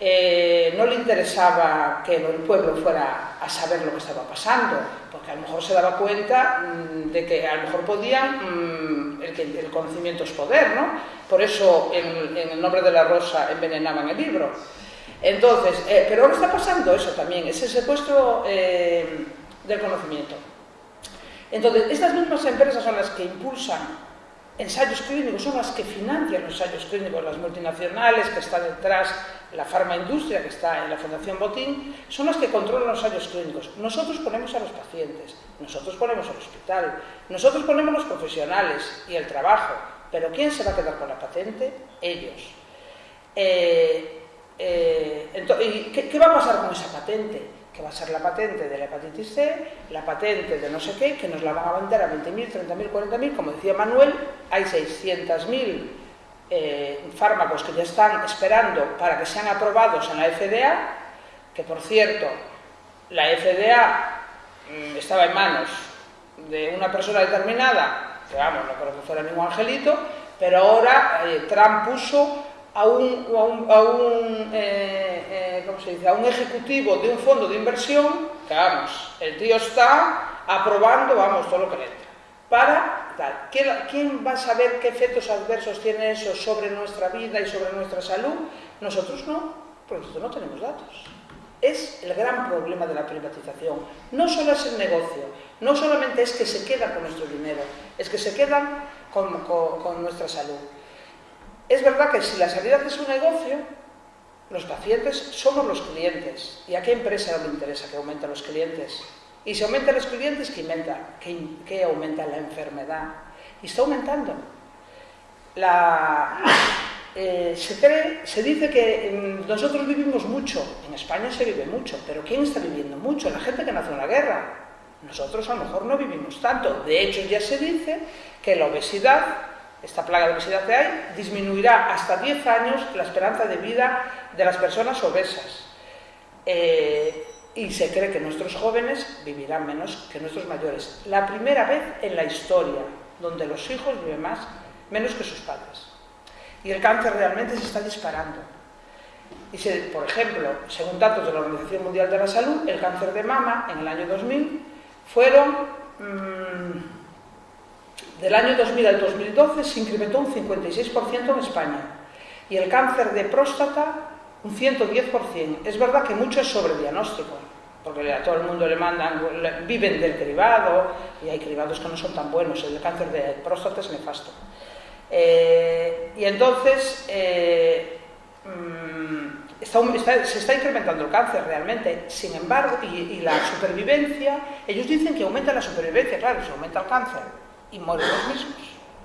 eh, no le interesaba que el pueblo fuera a saber lo que estaba pasando, porque a lo mejor se daba cuenta mm, de que a lo mejor podían, mm, el, el, conocimiento es poder, ¿no? Por eso en, el nombre de la rosa envenenaban el libro. Entonces, eh, pero ahora está pasando eso también, ese secuestro eh, del conocimiento. Entonces, estas mismas empresas son las que impulsan ensayos clínicos son las que financian los ensayos clínicos, las multinacionales que están detrás, la farmaindustria que está en la Fundación Botín, son las que controlan los ensayos clínicos. Nosotros ponemos a los pacientes, nosotros ponemos al hospital, nosotros ponemos los profesionales y el trabajo, pero ¿quién se va a quedar con la patente? Ellos. Eh, eh, ¿qué, ¿Qué va a pasar con esa patente? que va a ser la patente de la hepatitis C, la patente de no sé qué, que nos la van a vender a 20.000, 30.000, 40.000, como decía Manuel, hay 600.000 eh, fármacos que ya están esperando para que sean aprobados en la FDA, que por cierto, la FDA mm, estaba en manos de una persona determinada, vamos, no creo que fuera ningún angelito, pero ahora eh, Trump puso a un, a un, eh, eh, ¿cómo se dice? a un ejecutivo de un fondo de inversión, que vamos, el tío está aprobando, vamos, todo lo que le entra. Para tal. ¿Quién va a saber qué efectos adversos tiene eso sobre nuestra vida y sobre nuestra salud? Nosotros no, porque nosotros no tenemos datos. Es el gran problema de la privatización. No solo es el negocio, no solamente es que se quedan con nuestro dinero, es que se quedan con, nuestra salud. Es verdad que si la sanidad es un negocio, los pacientes somos los clientes. ¿Y a qué empresa le interesa que aumenten los clientes? Y si aumentan los clientes, ¿qué aumenta? ¿Qué, aumenta la enfermedad? Y está aumentando. Eh, se, dice que nosotros vivimos mucho, en España se vive mucho, pero ¿quién está viviendo mucho? La gente que nació en la guerra. Nosotros a lo mejor no vivimos tanto. De hecho, ya se dice que la obesidad esta plaga de obesidad que hay, disminuirá hasta 10 años la esperanza de vida de las personas obesas. Eh, y se cree que nuestros jóvenes vivirán menos que nuestros mayores. La primera vez en la historia donde los hijos viven más, menos que sus padres. Y el cáncer realmente se está disparando. Y por ejemplo, según datos de la Organización Mundial de la Salud, el cáncer de mama en el año 2000 fueron, mmm, del año 2000 al 2012 se incrementó un 56% en España y el cáncer de próstata un 110%. Es verdad que mucho es sobrediagnóstico, porque a todo el mundo le mandan, viven del cribado y hay cribados que no son tan buenos, el cáncer de próstata es nefasto. Eh, y entonces eh, se está incrementando el cáncer realmente, sin embargo, y, la supervivencia, ellos dicen que aumenta la supervivencia, claro, se aumenta el cáncer y mueren los mismos,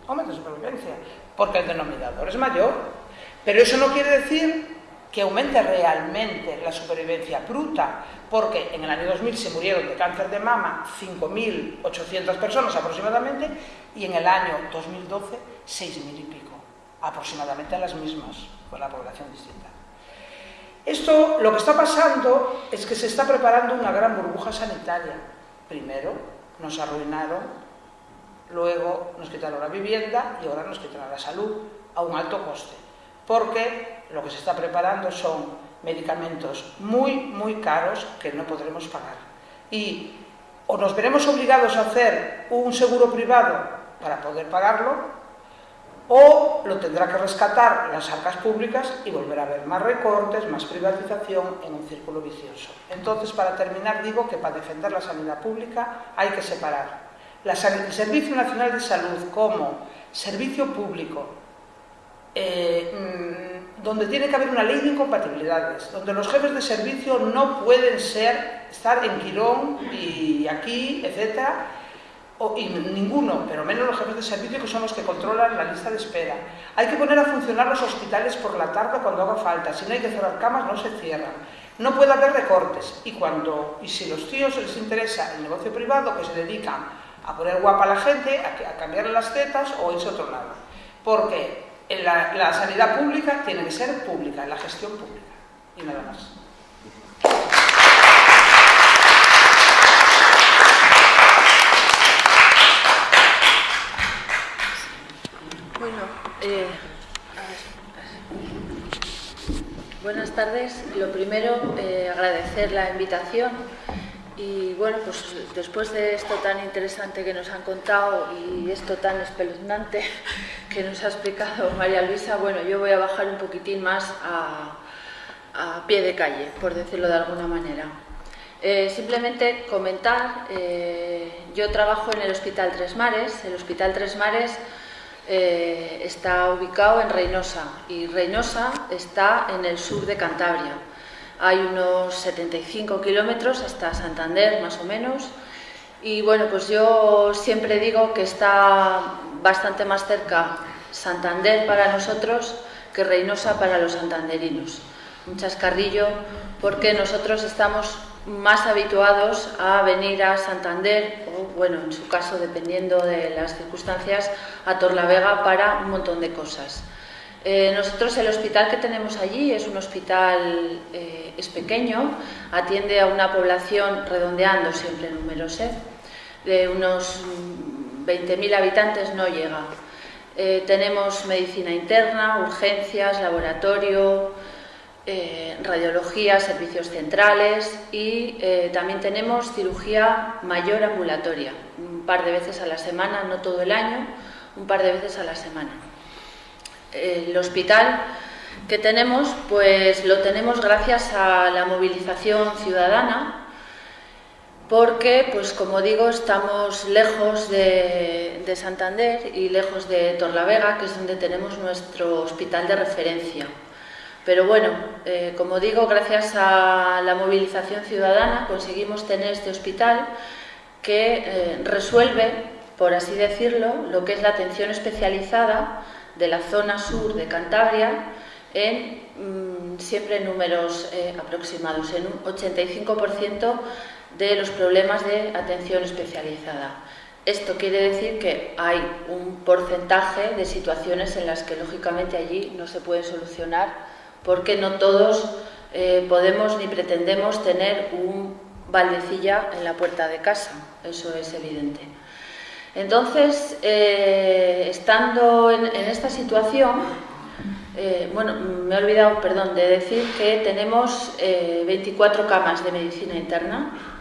aumenta la supervivencia, porque el denominador es mayor, pero eso no quiere decir que aumente realmente la supervivencia bruta, porque en el año 2000 se murieron de cáncer de mama 5.800 personas aproximadamente y en el año 2012 6.000 y pico, aproximadamente las mismas, con la población distinta. Esto, lo que está pasando es que se está preparando una gran burbuja sanitaria. Primero nos arruinaron, luego nos quitaron la vivienda y ahora nos quitaron la salud a un alto coste. Porque lo que se está preparando son medicamentos muy, muy caros que no podremos pagar. Y o nos veremos obligados a hacer un seguro privado para poder pagarlo, o lo tendrá que rescatar las arcas públicas y volver a haber más recortes, más privatización en un círculo vicioso. Entonces, para terminar, digo que para defender la sanidad pública hay que separar el Servicio Nacional de Salud como servicio público, eh, mm, donde tiene que haber una ley de incompatibilidades, donde los jefes de servicio no pueden ser, estar en Quirón y aquí, etcétera, y ninguno, pero menos los jefes de servicio que son los que controlan la lista de espera. Hay que poner a funcionar los hospitales por la tarde cuando haga falta. Si no hay que cerrar camas, no se cierran. No puede haber recortes. Y, cuando, y si los tíos les interesa el negocio privado, que se dedican a poner guapa a la gente, a, a cambiarle las tetas o irse otro lado. Porque la sanidad pública tiene que ser pública, la gestión pública. Y nada más. Eh, buenas tardes. Lo primero, eh, agradecer la invitación y bueno, pues después de esto tan interesante que nos han contado y esto tan espeluznante (laughs) que nos ha explicado María Luisa, bueno, yo voy a bajar un poquitín más a, pie de calle, por decirlo de alguna manera. Eh, simplemente comentar, yo trabajo en el Hospital Tres Mares, el Hospital Tres Mares eh, está ubicado en Reynosa y Reynosa está en el sur de Cantabria. Hay unos 75 kilómetros hasta Santander, más o menos. Y bueno, pues yo siempre digo que está bastante más cerca Santander para nosotros que Reynosa para los santanderinos. Un chascarrillo porque nosotros estamos más habituados a venir a Santander o, bueno, en su caso, dependiendo de las circunstancias, a Torlavega para un montón de cosas. Eh, nosotros el hospital que tenemos allí es un hospital, eh, es pequeño, atiende a una población, redondeando siempre números, ¿eh? de unos 20.000 habitantes no llega. tenemos medicina interna, urgencias, laboratorio, eh, radiología, servicios centrales y eh, también tenemos cirugía mayor ambulatoria, un par de veces a la semana, no todo el año, un par de veces a la semana. El hospital que tenemos, pues lo tenemos gracias a la movilización ciudadana, porque, pues como digo, estamos lejos de, de Santander y lejos de Torlavega, que es donde tenemos nuestro hospital de referencia. Pero bueno, eh, como digo, gracias a la movilización ciudadana conseguimos tener este hospital que eh, resuelve, por así decirlo, lo que es la atención especializada de la zona sur de Cantabria en mm, siempre números eh, aproximados, en un 85% de los problemas de atención especializada. Esto quiere decir que hay un porcentaje de situaciones en las que lógicamente allí no se puede solucionar porque no todos eh, podemos ni pretendemos tener un baldecilla en la puerta de casa, eso es evidente. Entonces, eh, estando en, esta situación, eh, bueno, me he olvidado, perdón, de decir que tenemos 24 camas de medicina interna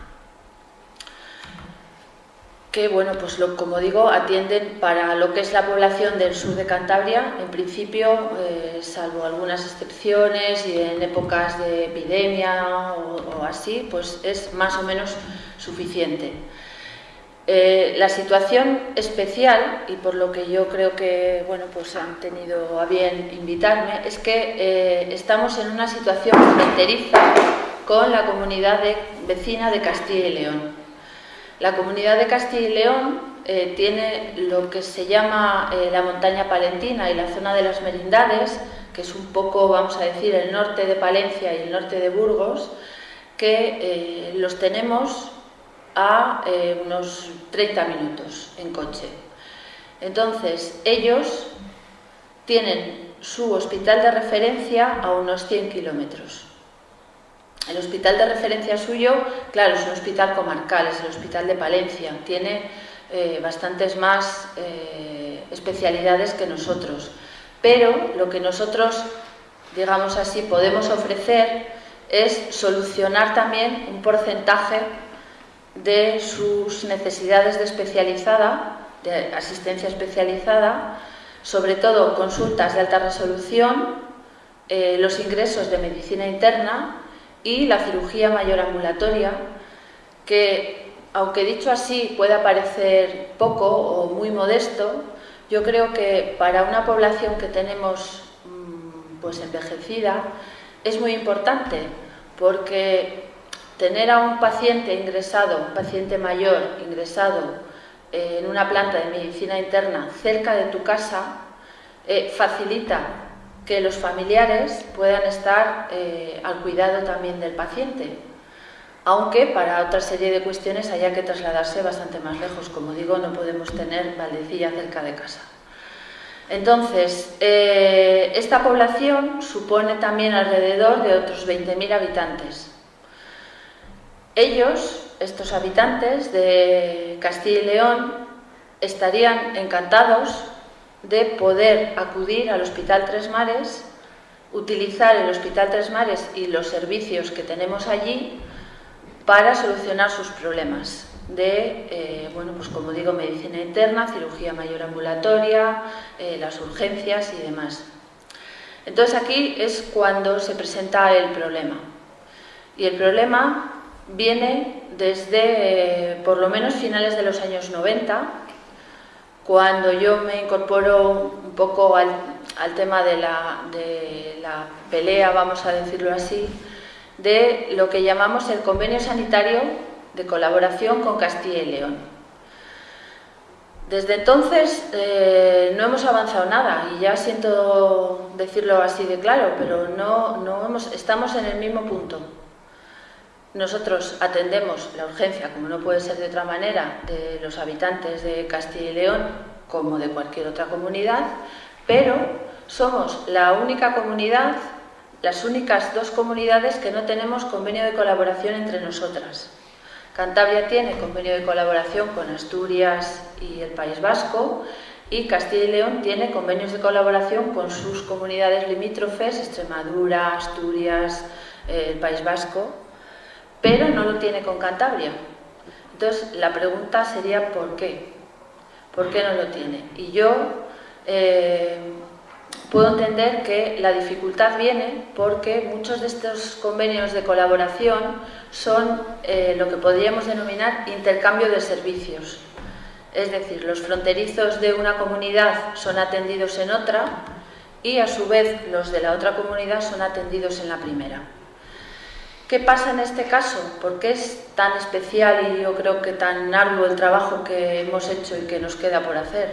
que, bueno, pues como digo, atienden para lo que es la población del sur de Cantabria, en principio, eh, salvo algunas excepciones y en épocas de epidemia o, así, pues es más o menos suficiente. Eh, la situación especial, y por lo que yo creo que bueno, pues han tenido a bien invitarme, es que eh, estamos en una situación fronteriza con la comunidad vecina de Castilla y León. La comunidad de Castilla y León eh, tiene lo que se llama eh, la montaña palentina y la zona de las merindades, que es un poco, vamos a decir, el norte de Palencia y el norte de Burgos, que eh, los tenemos a unos 30 minutos en coche. Entonces, ellos tienen su hospital de referencia a unos 100 kilómetros. El hospital de referencia suyo, claro, es un hospital comarcal, es el Hospital de Palencia, tiene eh, bastantes más eh, especialidades que nosotros, pero lo que nosotros, digamos así, podemos ofrecer es solucionar también un porcentaje de sus necesidades de especializada, de asistencia especializada, sobre todo consultas de alta resolución, eh, los ingresos de medicina interna y la cirugía mayor ambulatoria, que aunque dicho así pueda parecer poco o muy modesto, yo creo que para una población que tenemos mm, pues envejecida es muy importante porque tener a un paciente ingresado, un paciente mayor ingresado en una planta de medicina interna cerca de tu casa eh, facilita que los familiares puedan estar eh, al cuidado también del paciente, aunque para otra serie de cuestiones haya que trasladarse bastante más lejos. Como digo, no podemos tener Valdecilla cerca de casa. Entonces, eh, esta población supone también alrededor de otros 20.000 habitantes. Ellos, estos habitantes de Castilla y León, estarían encantados de poder acudir al Hospital Tres Mares, utilizar el Hospital Tres Mares y los servicios que tenemos allí para solucionar sus problemas de, eh, bueno, pues como digo, medicina interna, cirugía mayor ambulatoria, eh, las urgencias y demás. Entonces aquí es cuando se presenta el problema. Y el problema viene desde eh, por lo menos finales de los años 90, cuando yo me incorporo un poco al, tema de la, pelea, vamos a decirlo así, de lo que llamamos el convenio sanitario de colaboración con Castilla y León. Desde entonces eh, no hemos avanzado nada y ya siento decirlo así de claro, pero no, no hemos, estamos en el mismo punto. Nosotros atendemos la urgencia, como no puede ser de otra manera, de los habitantes de Castilla y León como de cualquier otra comunidad, pero somos la única comunidad, las únicas dos comunidades que no tenemos convenio de colaboración entre nosotras. Cantabria tiene convenio de colaboración con Asturias y el País Vasco y Castilla y León tiene convenios de colaboración con sus comunidades limítrofes, Extremadura, Asturias, eh, el País Vasco pero no lo tiene con Cantabria. Entonces, la pregunta sería ¿por qué? ¿Por qué no lo tiene? Y yo eh, puedo entender que la dificultad viene porque muchos de estos convenios de colaboración son eh, lo que podríamos denominar intercambio de servicios. Es decir, los fronterizos de una comunidad son atendidos en otra y a su vez los de la otra comunidad son atendidos en la primera. ¿Qué pasa en este caso? ¿Por qué es tan especial y yo creo que tan arduo el trabajo que hemos hecho y que nos queda por hacer?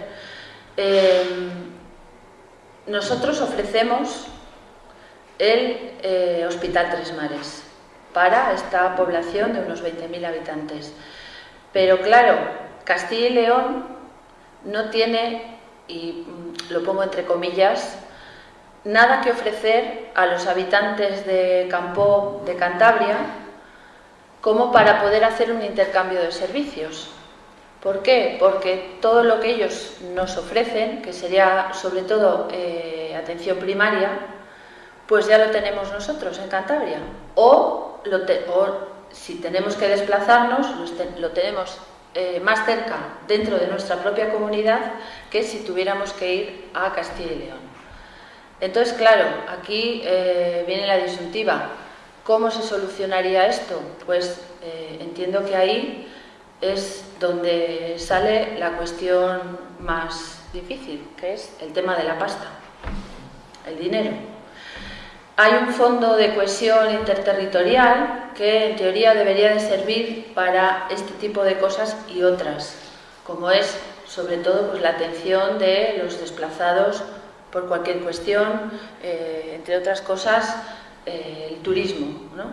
Eh, nosotros ofrecemos el eh, Hospital Tres Mares para esta población de unos 20.000 habitantes. Pero claro, Castilla y León no tiene, y mm, lo pongo entre comillas, nada que ofrecer a los habitantes de Campo de Cantabria como para poder hacer un intercambio de servicios. ¿Por qué? Porque todo lo que ellos nos ofrecen, que sería sobre todo eh, atención primaria, pues ya lo tenemos nosotros en Cantabria. O, si tenemos que desplazarnos, lo tenemos eh, más cerca dentro de nuestra propia comunidad que si tuviéramos que ir a Castilla y León. Entonces, claro, aquí eh, viene la disyuntiva. ¿Cómo se solucionaría esto? Pues entiendo que ahí es donde sale la cuestión más difícil, que es el tema de la pasta, el dinero. Hay un fondo de cohesión interterritorial que en teoría debería de servir para este tipo de cosas y otras, como es sobre todo pues, la atención de los desplazados por cualquier cuestión, eh, entre otras cosas eh, el turismo. ¿no?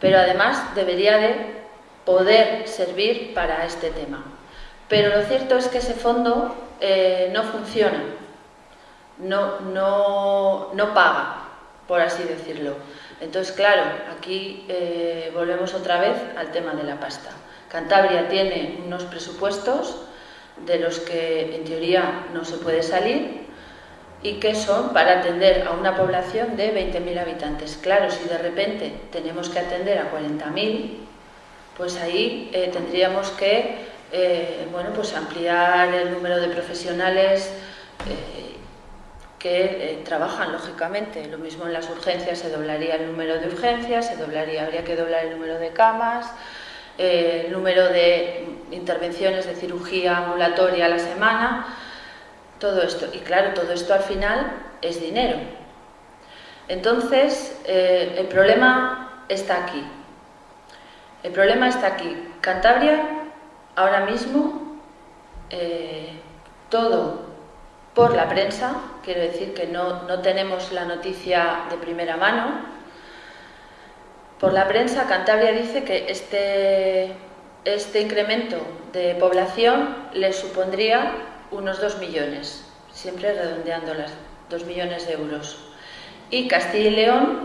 Pero además debería de poder servir para este tema. Pero lo cierto es que ese fondo eh, no funciona, no, no, no, paga, por así decirlo. Entonces, claro, aquí volvemos otra vez al tema de la pasta. Cantabria tiene unos presupuestos de los que en teoría no se puede salir y que son para atender a una población de 20.000 habitantes. Claro, si de repente tenemos que atender a 40.000, pues ahí eh, tendríamos que eh, bueno, pues ampliar el número de profesionales eh, que trabajan, lógicamente. Lo mismo en las urgencias, se doblaría el número de urgencias, se doblaría, habría que doblar el número de camas, el número de intervenciones de cirugía ambulatoria a la semana, todo esto. Y claro, todo esto al final es dinero. Entonces, el problema está aquí. El problema está aquí. Cantabria, ahora mismo, eh, todo por la prensa, quiero decir que no, tenemos la noticia de primera mano. Por la prensa, Cantabria dice que este, este incremento de población le supondría unos 2 millones, siempre redondeando las 2 millones de euros. Y Castilla y León,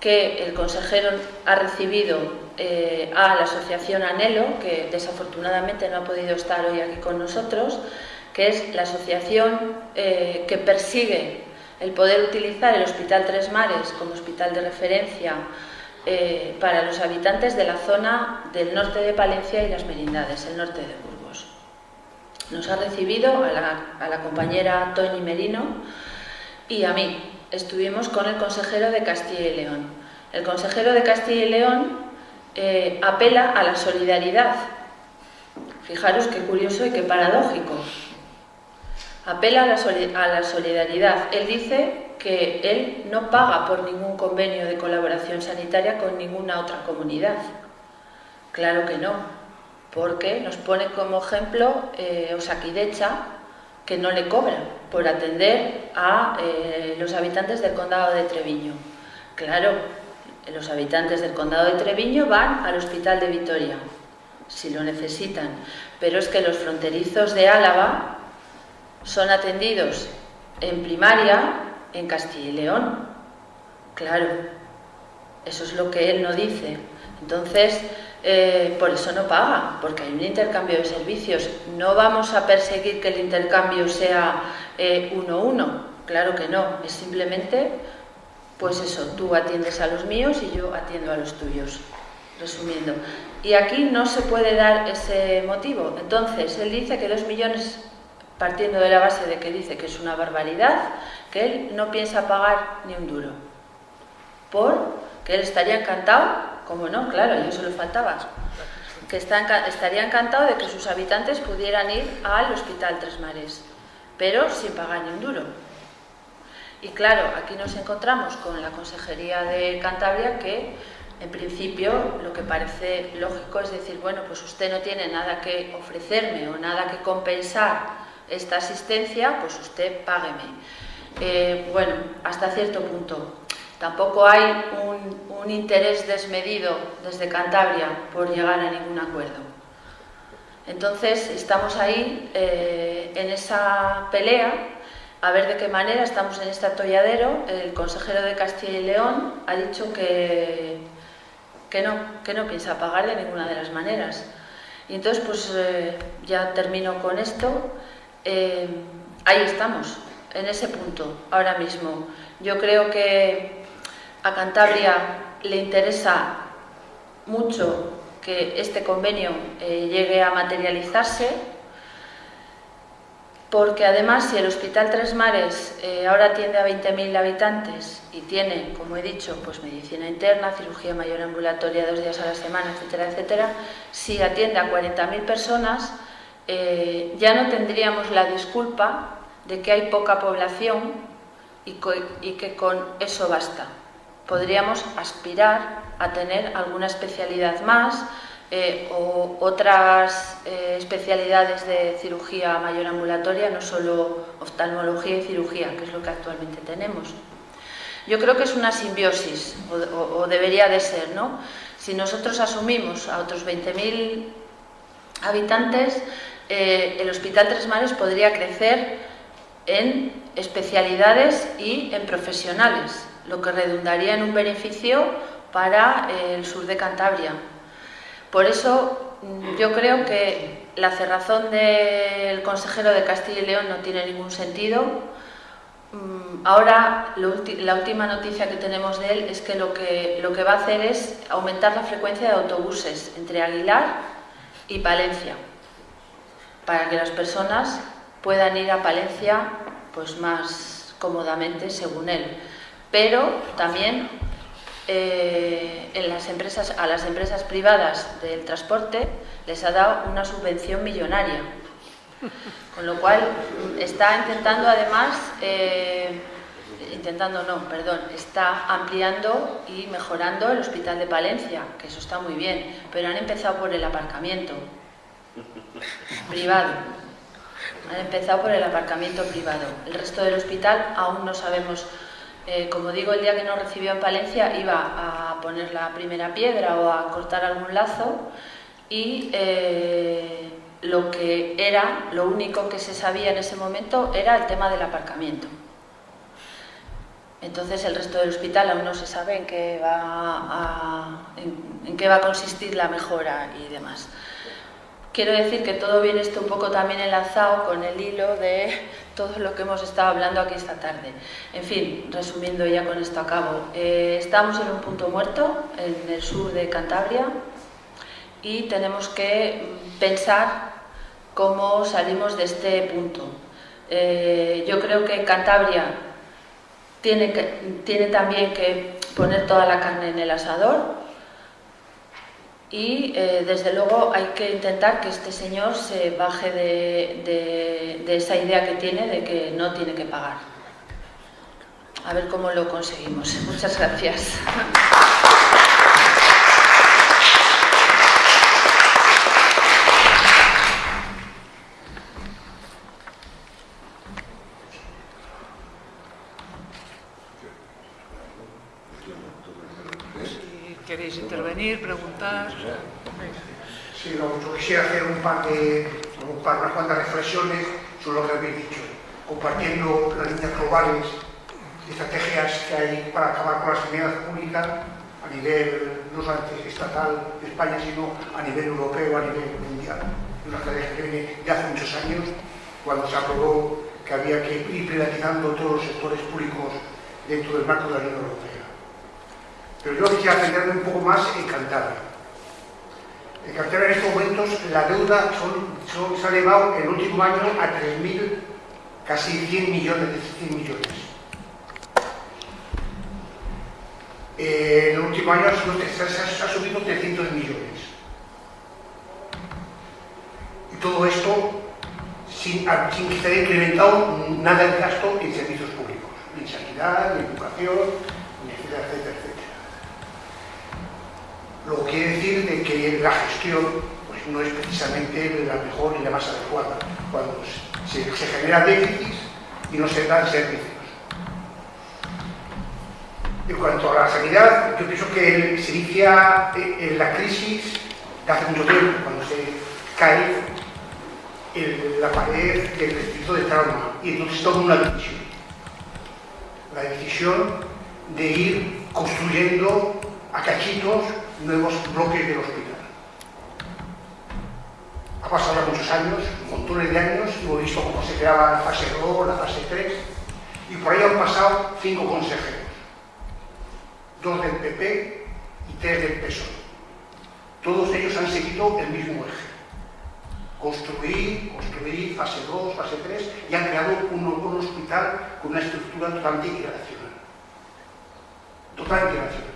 que el consejero ha recibido eh, a la asociación Anhelo, que desafortunadamente no ha podido estar hoy aquí con nosotros, que es la asociación eh, que persigue el poder utilizar el Hospital Tres Mares como hospital de referencia eh, para los habitantes de la zona del norte de Palencia y las Merindades, el norte de Burgos. Nos ha recibido a la, compañera Tony Merino y a mí. Estuvimos con el consejero de Castilla y León. El consejero de Castilla y León eh, apela a la solidaridad. Fijaros qué curioso y qué paradójico. Apela a la, a la solidaridad. Él dice que él no paga por ningún convenio de colaboración sanitaria con ninguna otra comunidad. Claro que no, porque nos pone como ejemplo eh, Osakidecha, que no le cobra por atender a eh, los habitantes del condado de Treviño. Claro, los habitantes del condado de Treviño van al hospital de Vitoria, si lo necesitan. Pero es que los fronterizos de Álava son atendidos en primaria en Castilla y León. Claro, eso es lo que él no dice. Entonces, eh, por eso no paga, porque hay un intercambio de servicios. No vamos a perseguir que el intercambio sea eh, uno a uno, claro que no, es simplemente pues eso, tú atiendes a los míos y yo atiendo a los tuyos, resumiendo. Y aquí no se puede dar ese motivo. Entonces, él dice que dos millones, partiendo de la base de que dice que es una barbaridad, que él no piensa pagar ni un duro. Por que él estaría encantado, como no, claro, yo solo faltaba, que estaría encantado de que sus habitantes pudieran ir al Hospital Tres Mares, pero sin pagar ni un duro. Y claro, aquí nos encontramos con la Consejería de Cantabria que en principio lo que parece lógico es decir, bueno, pues usted no tiene nada que ofrecerme o nada que compensar esta asistencia, pues usted págueme. Eh, bueno, hasta cierto punto. Tampoco hay un, interés desmedido desde Cantabria por llegar a ningún acuerdo. Entonces, estamos ahí eh, en esa pelea, a ver de qué manera estamos en este atolladero. El consejero de Castilla y León ha dicho que, que, no, que no piensa pagar de ninguna de las maneras. Y entonces, pues eh, ya termino con esto. Eh, ahí estamos, en ese punto, ahora mismo. Yo creo que a Cantabria le interesa mucho que este convenio eh, llegue a materializarse, porque además si el Hospital Tres Mares eh, ahora atiende a 20.000 habitantes y tiene, como he dicho, pues medicina interna, cirugía mayor ambulatoria dos días a la semana, etcétera, etcétera, si atiende a 40.000 personas, eh, ya no tendríamos la disculpa de que hay poca población y que con eso basta podríamos aspirar a tener alguna especialidad más eh, o otras eh, especialidades de cirugía mayor ambulatoria, no solo oftalmología y cirugía, que es lo que actualmente tenemos. Yo creo que es una simbiosis, o, debería de ser, ¿no? Si nosotros asumimos a otros 20.000 habitantes, eh, el Hospital Tres Mares podría crecer en especialidades y en profesionales lo que redundaría en un beneficio para eh, el sur de Cantabria. Por eso mm, yo creo que la cerrazón del consejero de Castilla y León no tiene ningún sentido. Mm, ahora la última noticia que tenemos de él es que lo, que lo que va a hacer es aumentar la frecuencia de autobuses entre Aguilar y Palencia, para que las personas puedan ir a Palencia pues más cómodamente según él pero también eh, a las empresas privadas del transporte les ha dado una subvención millonaria, con lo cual está intentando además, eh, intentando no, perdón, está ampliando y mejorando el hospital de Palencia, que eso está muy bien, pero han empezado por el aparcamiento privado. Han empezado por el aparcamiento privado. El resto del hospital aún no sabemos eh, como digo, el día que nos recibió en Palencia iba a poner la primera piedra o a cortar algún lazo y eh, lo que era, lo único que se sabía en ese momento era el tema del aparcamiento. Entonces el resto del hospital aún no se sabe en qué va en qué va a consistir la mejora y demás. Quiero decir que todo viene esto un poco también enlazado con el hilo de (laughs) todo lo que hemos estado hablando aquí esta tarde. En fin, resumiendo ya con esto a cabo, eh, estamos en un punto muerto en el sur de Cantabria y tenemos que pensar cómo salimos de este punto. Eh, yo creo que Cantabria tiene, que, tiene también que poner toda la carne en el asador, y eh, desde luego hay que intentar que este señor se baje de, de, esa idea que tiene de que no tiene que pagar. A ver cómo lo conseguimos. Muchas gracias. queréis intervenir, preguntar. Sí, no, yo quisiera hacer un par de, un par, unas cuantas reflexiones sobre lo que habéis dicho, compartiendo las líneas globales estrategias que hay para acabar con la sanidad pública a nivel no solamente estatal de España, sino a nivel europeo, a nivel mundial. Una estrategia que viene de hace muchos años, cuando se aprobó que había que ir privatizando todos los sectores públicos dentro del marco de la Unión Europea. Pero yo quisiera centrarme un poco más en Cantabria. En Cantabria en estos momentos la deuda se ha elevado en el último año a 3.000, casi 100 millones, 100 millones. Eh, en el último año se ha subido 300 millones. Y todo esto sin, sin que se haya incrementado nada el gasto en servicios públicos, ni sanidad, ni educación, ni etcétera, etcétera. Lo que quiere decir de que la gestión pues, no es precisamente la mejor y la más adecuada cuando se, se genera déficit y no se dan servicios. En cuanto a la sanidad, yo pienso que se inicia en la crisis de hace mucho tiempo, cuando se cae la pared del distrito de trauma y entonces toma una decisión. La decisión de ir construyendo a cachitos nuevos bloques del hospital. Ha pasado muchos años, montones de años, hemos visto cómo se creaba la fase 2, la fase 3, y por ahí han pasado cinco consejeros, dos del PP y tres del PSOE. Todos ellos han seguido el mismo eje. Construir, construir, fase 2, fase 3, y han creado un, un hospital con una estructura totalmente irracional. Totalmente irracional.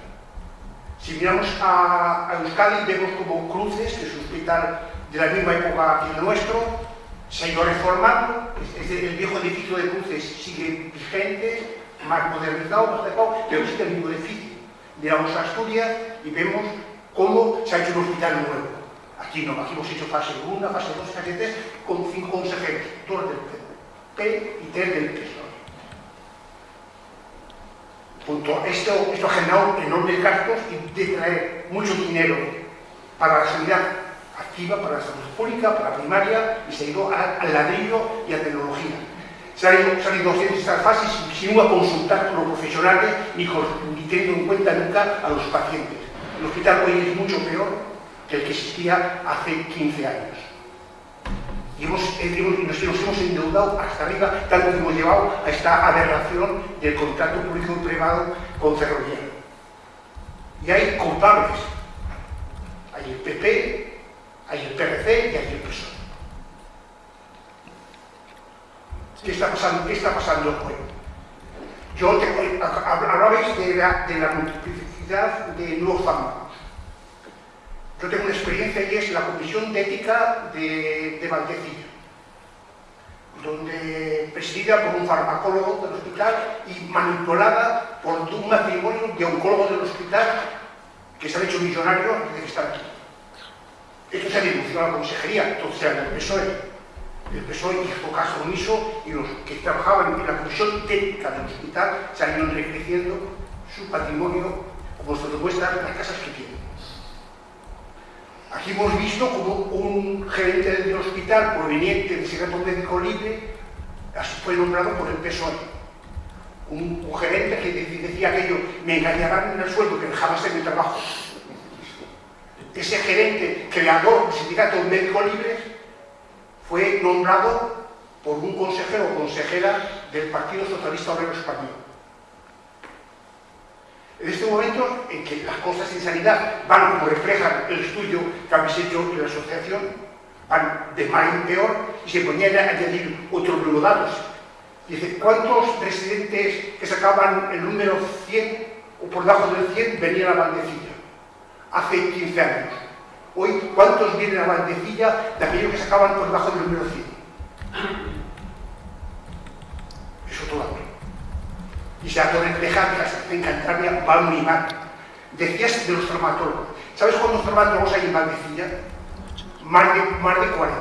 Si miramos a, a Euskadi, vemos como Cruces, que es un hospital de la misma época que el nuestro, se ha ido reformando, el viejo edificio de Cruces sigue vigente, más modernizado, más adecuado, pero sigue el mismo edificio. Miramos a Asturias y vemos cómo se ha hecho un hospital nuevo. Aquí no, aquí hemos hecho fase 1, fase 2, fase 3, con cinco consejeros, dos del P y tres del PSOE. Punto. Esto, esto ha generado enormes gastos y de traer mucho dinero para la sanidad activa, para la salud pública, para la primaria, y se ha ido al ladrillo y a tecnología. Se han ido, se haciendo estas fases sin, sin consultar con los profesionales ni, ni teniendo en cuenta nunca a los pacientes. El hospital hoy es mucho peor que el que existía hace 15 años. Y hemos, hemos, nos, nos, hemos endeudado hasta arriba, tanto que hemos llevado a esta aberración del contrato público y privado con Ferroviario. Y hay culpables. Hay el PP, hay el PRC y hay el PSOE. ¿Qué está pasando, qué está pasando hoy? Yo te, hablabais de la, de la multiplicidad de nuevos fármacos. Yo tengo una experiencia y es la Comisión de Ética de, de Valdecilla, donde presidida por un farmacólogo del hospital y manipulada por un matrimonio de oncólogos del hospital que se han hecho millonarios de estar aquí. Esto se ha denunciado a la consejería, entonces era el PSOE. El PSOE hizo caso omiso y los que trabajaban en la comisión técnica del hospital ido enriqueciendo su patrimonio, como se las casas que tienen. Aquí hemos visto como un gerente del hospital proveniente del secreto médico libre fue nombrado por el PSOE. Un, un gerente que decía aquello, me engañarán en el sueldo, que jamás en mi trabajo. Ese gerente, creador del sindicato médico libre, fue nombrado por un consejero o consejera del Partido Socialista Obrero Español. En este momento en que las cosas en sanidad van, como refleja el estudio que habéis hecho en la asociación, van de mal en peor y se ponían a añadir otros nuevos datos. Dice, ¿cuántos residentes que sacaban el número 100 o por debajo del 100 venían a Valdecilla? Hace 15 años. Hoy, ¿cuántos vienen a Valdecilla de aquellos que sacaban por debajo del número 100? Eso todavía. Y se ha de reflejar que en Cantabria va muy mal. Decías de los traumatólogos. ¿Sabes cuántos traumatólogos hay en Valdecilla? Más de, más de 40.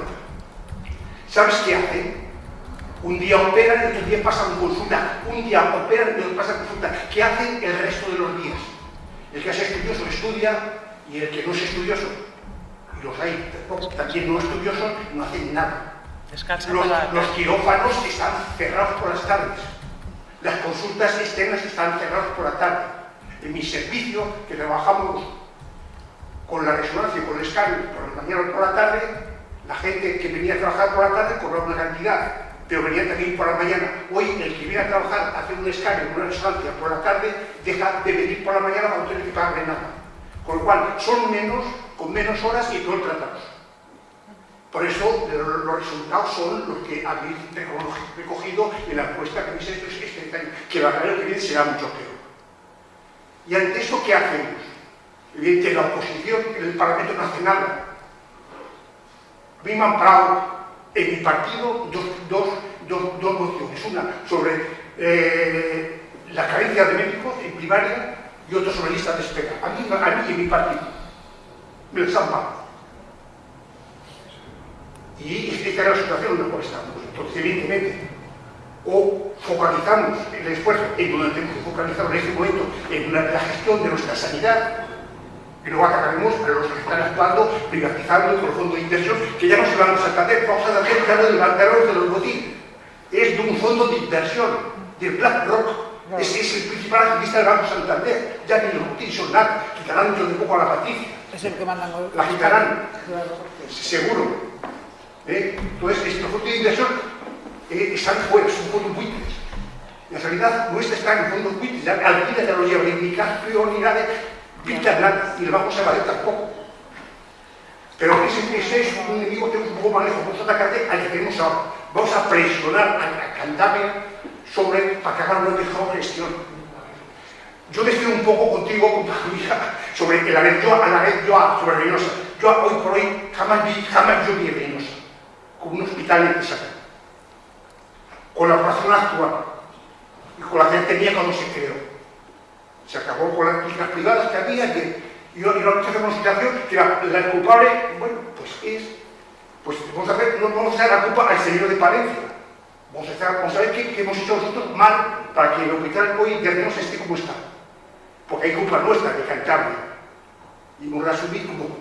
¿Sabes qué hacen? Un día operan y otro día pasan consulta. Un día operan y otro pasan consulta. ¿Qué hacen el resto de los días? El que es estudioso estudia y el que no es estudioso, y los hay también no estudiosos, no hacen nada. Los, los quirófanos están cerrados por las tardes. Las consultas externas están cerradas por la tarde. En mi servicio, que trabajamos con la resonancia y con el escáner por la mañana o por la tarde, la gente que venía a trabajar por la tarde cobraba una cantidad, pero venía también por la mañana. Hoy, el que viene a trabajar, a hacer un escáner, una resonancia por la tarde, deja de venir por la mañana para no tener que pagarle nada. Con lo cual, son menos, con menos horas y peor tratados. Por eso, los resultados son los que habéis recogido en la encuesta que habéis hecho que la año que viene será mucho peor. Y ante esto, ¿qué hacemos? Evidentemente, la oposición en el Parlamento Nacional, han parado en mi partido dos, dos, dos, dos mociones. Una sobre eh, la carencia de médicos en primaria y otra sobre listas de espera. A mí, a mí y mi partido. Me las han parado. Y es la situación en la cual estamos. Entonces, evidentemente, o focalizamos el esfuerzo en donde tenemos que focalizar en este momento en una, la gestión de nuestra sanidad, Y luego atacaremos a los que están actuando, privatizando con el fondo de inversión, que ya no se van a Santander, vamos a hacer claro del banquero de los botín. Es de un fondo de inversión, del BlackRock. Ese es el principal activista del Banco Santander. Ya ni los botín son nada, quitarán dentro de poco a la Patricia. Es el que mandan La quitarán, seguro. ¿Eh? Entonces, estos fondos de inversión eh, están fuera, son fondos buitres. En realidad, nuestra está en fondos buitres, ya lo lleva, ni prioridades nada, y el Banco Sabadell tampoco. Pero ese, ese es un enemigo que es un poco más lejos, vamos a atacarte al que tenemos ahora. Vamos a presionar a, Cantabria sobre, para que hagan una mejor gestión. Yo estoy un poco contigo, (laughs) compañía, sobre el haber yo, a la vez yo, sobre Reynosa. Yo hoy por hoy jamás jamás yo vi Reynosa como un hospital necesario. Con la operación actual y con la que tenía cuando se creó se acabó con las clínicas privadas que había y, y ahora se hace una situación que la, la, culpable, bueno, pues es, pues vamos a ver, no vamos a echar la culpa al señor de Palencia. Vamos a, hacer, vamos a ver qué, hemos hecho nosotros mal para que el hospital hoy internos esté como está. Porque hay culpa nuestra de Cantabria. Y hemos de asumir como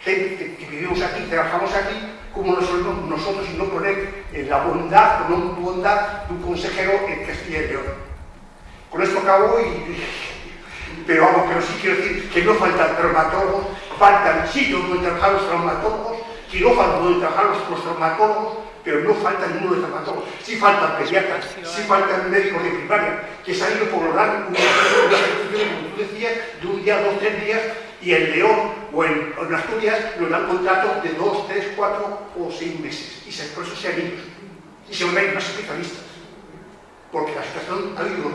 gente que, que, vivimos aquí, trabajamos aquí, como nosotros, nosotros no poner en la bondad, la bondad de un consejero en Castilla y León. Con esto acabo y pero vamos, pero sí quiero decir que no faltan traumatólogos, faltan sitios donde trabajar los traumatólogos, quirófanos donde trabajar los, traumatólogos, pero no falta ninguno de traumatólogos. Sí faltan pediatras, sí faltan médicos de primaria, que se han ido por lograr una ejecución, como tú decías, de un día, dos, tres días, y en León o en, Asturias nos dan contratos de dos, tres, cuatro o seis meses. Y se, por eso se. Y se ir más especialistas. Porque la situación ha habido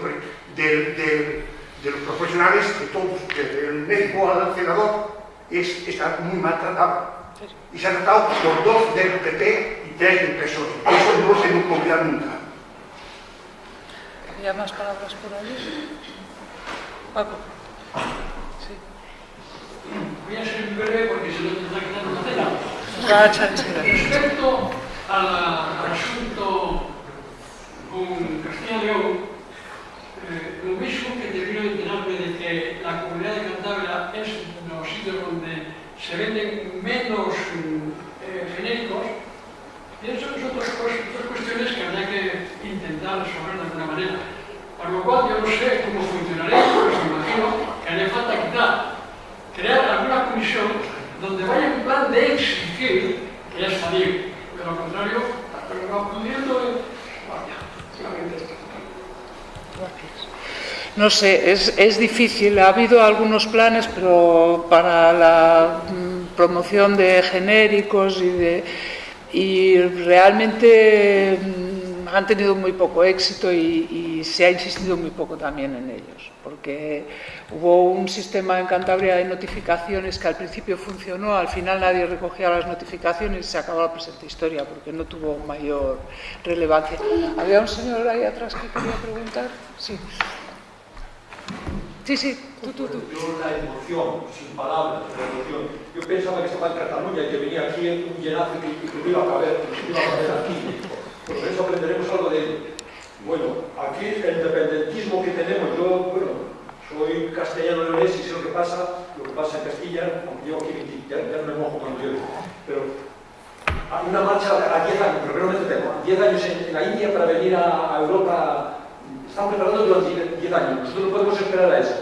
de los profesionales, de todos, desde el médico al senador, es, está muy maltratado. Y se ha tratado por dos del PP y tres del PSOE. Eso no se nos olvida nunca. ¿Había más palabras por ahí? Paco. Voy a ser breve porque se lo tendrá que dar una cena. Respecto al asunto con Castilla y León, eh, lo mismo que debió enterarme de que la comunidad de Cantabria es los sitios donde se venden menos eh, genéricos, pienso que son otras, otras cuestiones que habría que intentar resolver de alguna manera. Por lo cual yo no sé cómo funcionaría, pero me imagino que haría falta quitar, crear alguna comisión donde vaya un plan de exigir que ya salir. De lo contrario, pero no pudiendo, vaya, solamente esto. No sé, es, es, difícil. Ha habido algunos planes, pero para la mm, promoción de genéricos y, de, y realmente mm, han tenido muy poco éxito y, se ha insistido muy poco también en ellos, porque hubo un sistema en Cantabria de notificaciones que al principio funcionó, al final nadie recogía las notificaciones y se acabó la presente historia porque no tuvo mayor relevancia. Había un señor ahí atrás que quería preguntar. Sí. Sí, sí, tú, tú, la emoción, sin palabras, la emoción. Yo pensaba que estaba en Cataluña y que venía aquí en un que iba a caber aquí. Por eso aprenderemos algo de ello. Bueno, aquí el independentismo que tenemos, yo, bueno, soy castellano leonés y sé lo que pasa, lo que pasa en Castilla, aunque llevo aquí 20, ya, no me mojo cuando yo. Pero hay una marcha a 10 años, pero me tengo, 10 años en, la India para venir a, Europa están preparando durante 10 años. Nosotros no podemos esperar a eso.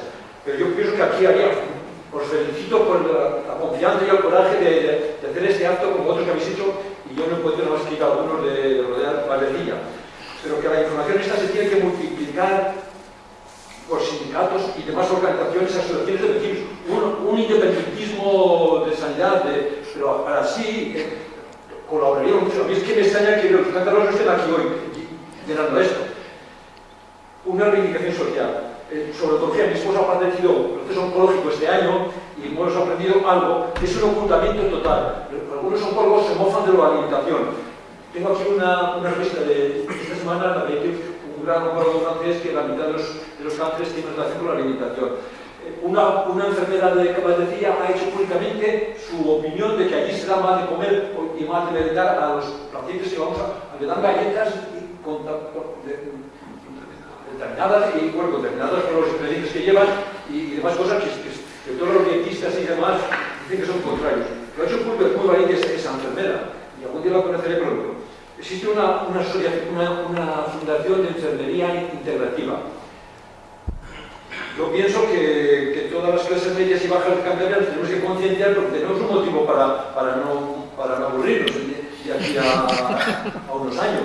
Pero yo pienso que aquí haría, os felicito por la, la confianza y el coraje de, hacer este acto como otros que habéis hecho, yo no he podido más que algunos de, de rodear Vallecilla. Pero que la información esta se tiene que multiplicar por sindicatos y demás organizaciones, asociaciones de vecinos, un, un independentismo de sanidad, de, pero para sí eh, colaboraría mucho. A mí es que me extraña que los cántaros estén aquí hoy llenando esto una reivindicación social. Eh, sobre todo, mi esposa ha padecido proceso oncológico este año y hemos aprendido algo, es un ocultamiento total. Algunos oncólogos se mofan de la alimentación. Tengo aquí una, una revista de esta semana, la de un gran oncólogo francés que la mitad de los, de los cánceres tienen relación con la alimentación. Eh, una, una, enfermera de que padecía ha hecho públicamente su opinión de que allí se da mal de comer y mal de merendar a los pacientes que vamos a, a dan galletas y determinadas y bueno, determinadas por los ingredientes que llevan y, y demás cosas que, que, que todos los dietistas y demás dicen que son contrarios. Lo ha hecho muy, muy valiente esa enfermera, y algún día la conoceré pronto. Existe una, una, fundación de enfermería integrativa. Yo pienso que, todas las clases medias y bajas Cantabria tenemos que concienciar porque tenemos un motivo para, para, no, para no aburrirnos de aquí a, unos años.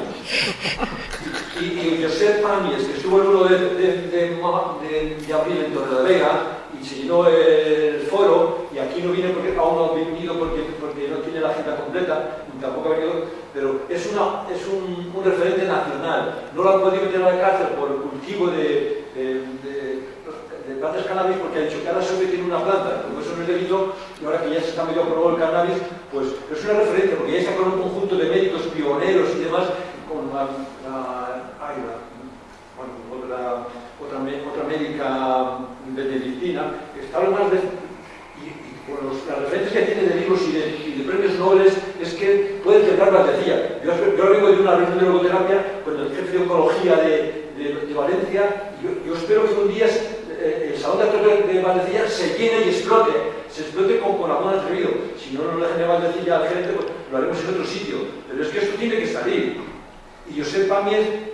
Y, y Josep que estuvo el 1 de, de, de, de, abril en Torre de la Vega y se llenó el foro, y aquí no viene porque aún no ha venido porque, porque no tiene la agenda completa, y tampoco ha venido, pero es, una, es un, referente nacional. No lo han podido meter a la cárcel por el cultivo de, de plantas cannabis porque ha dicho que ahora solo tiene una planta, como eso no es delito, y ahora que ya se está medio aprobado el cannabis, pues es una referencia, porque ya con un conjunto de médicos pioneros y demás, con la, la, otra, otra, otra médica benedictina, que está lo más de, y, y con los, las referencias que tiene de libros y de, de premios Nobel es que puede tratar la decía. Yo, yo vengo de una reunión de logoterapia con el jefe de oncología de, de, de Valencia, y yo, yo espero que un día eh, el salón de actores de Valdecilla se llene y explote, se explote con, con algún atrevido. Si no, no le dejen Valdecilla al gerente, pues lo haremos en otro sitio. Pero es que esto tiene que salir. Y Josep Pamier,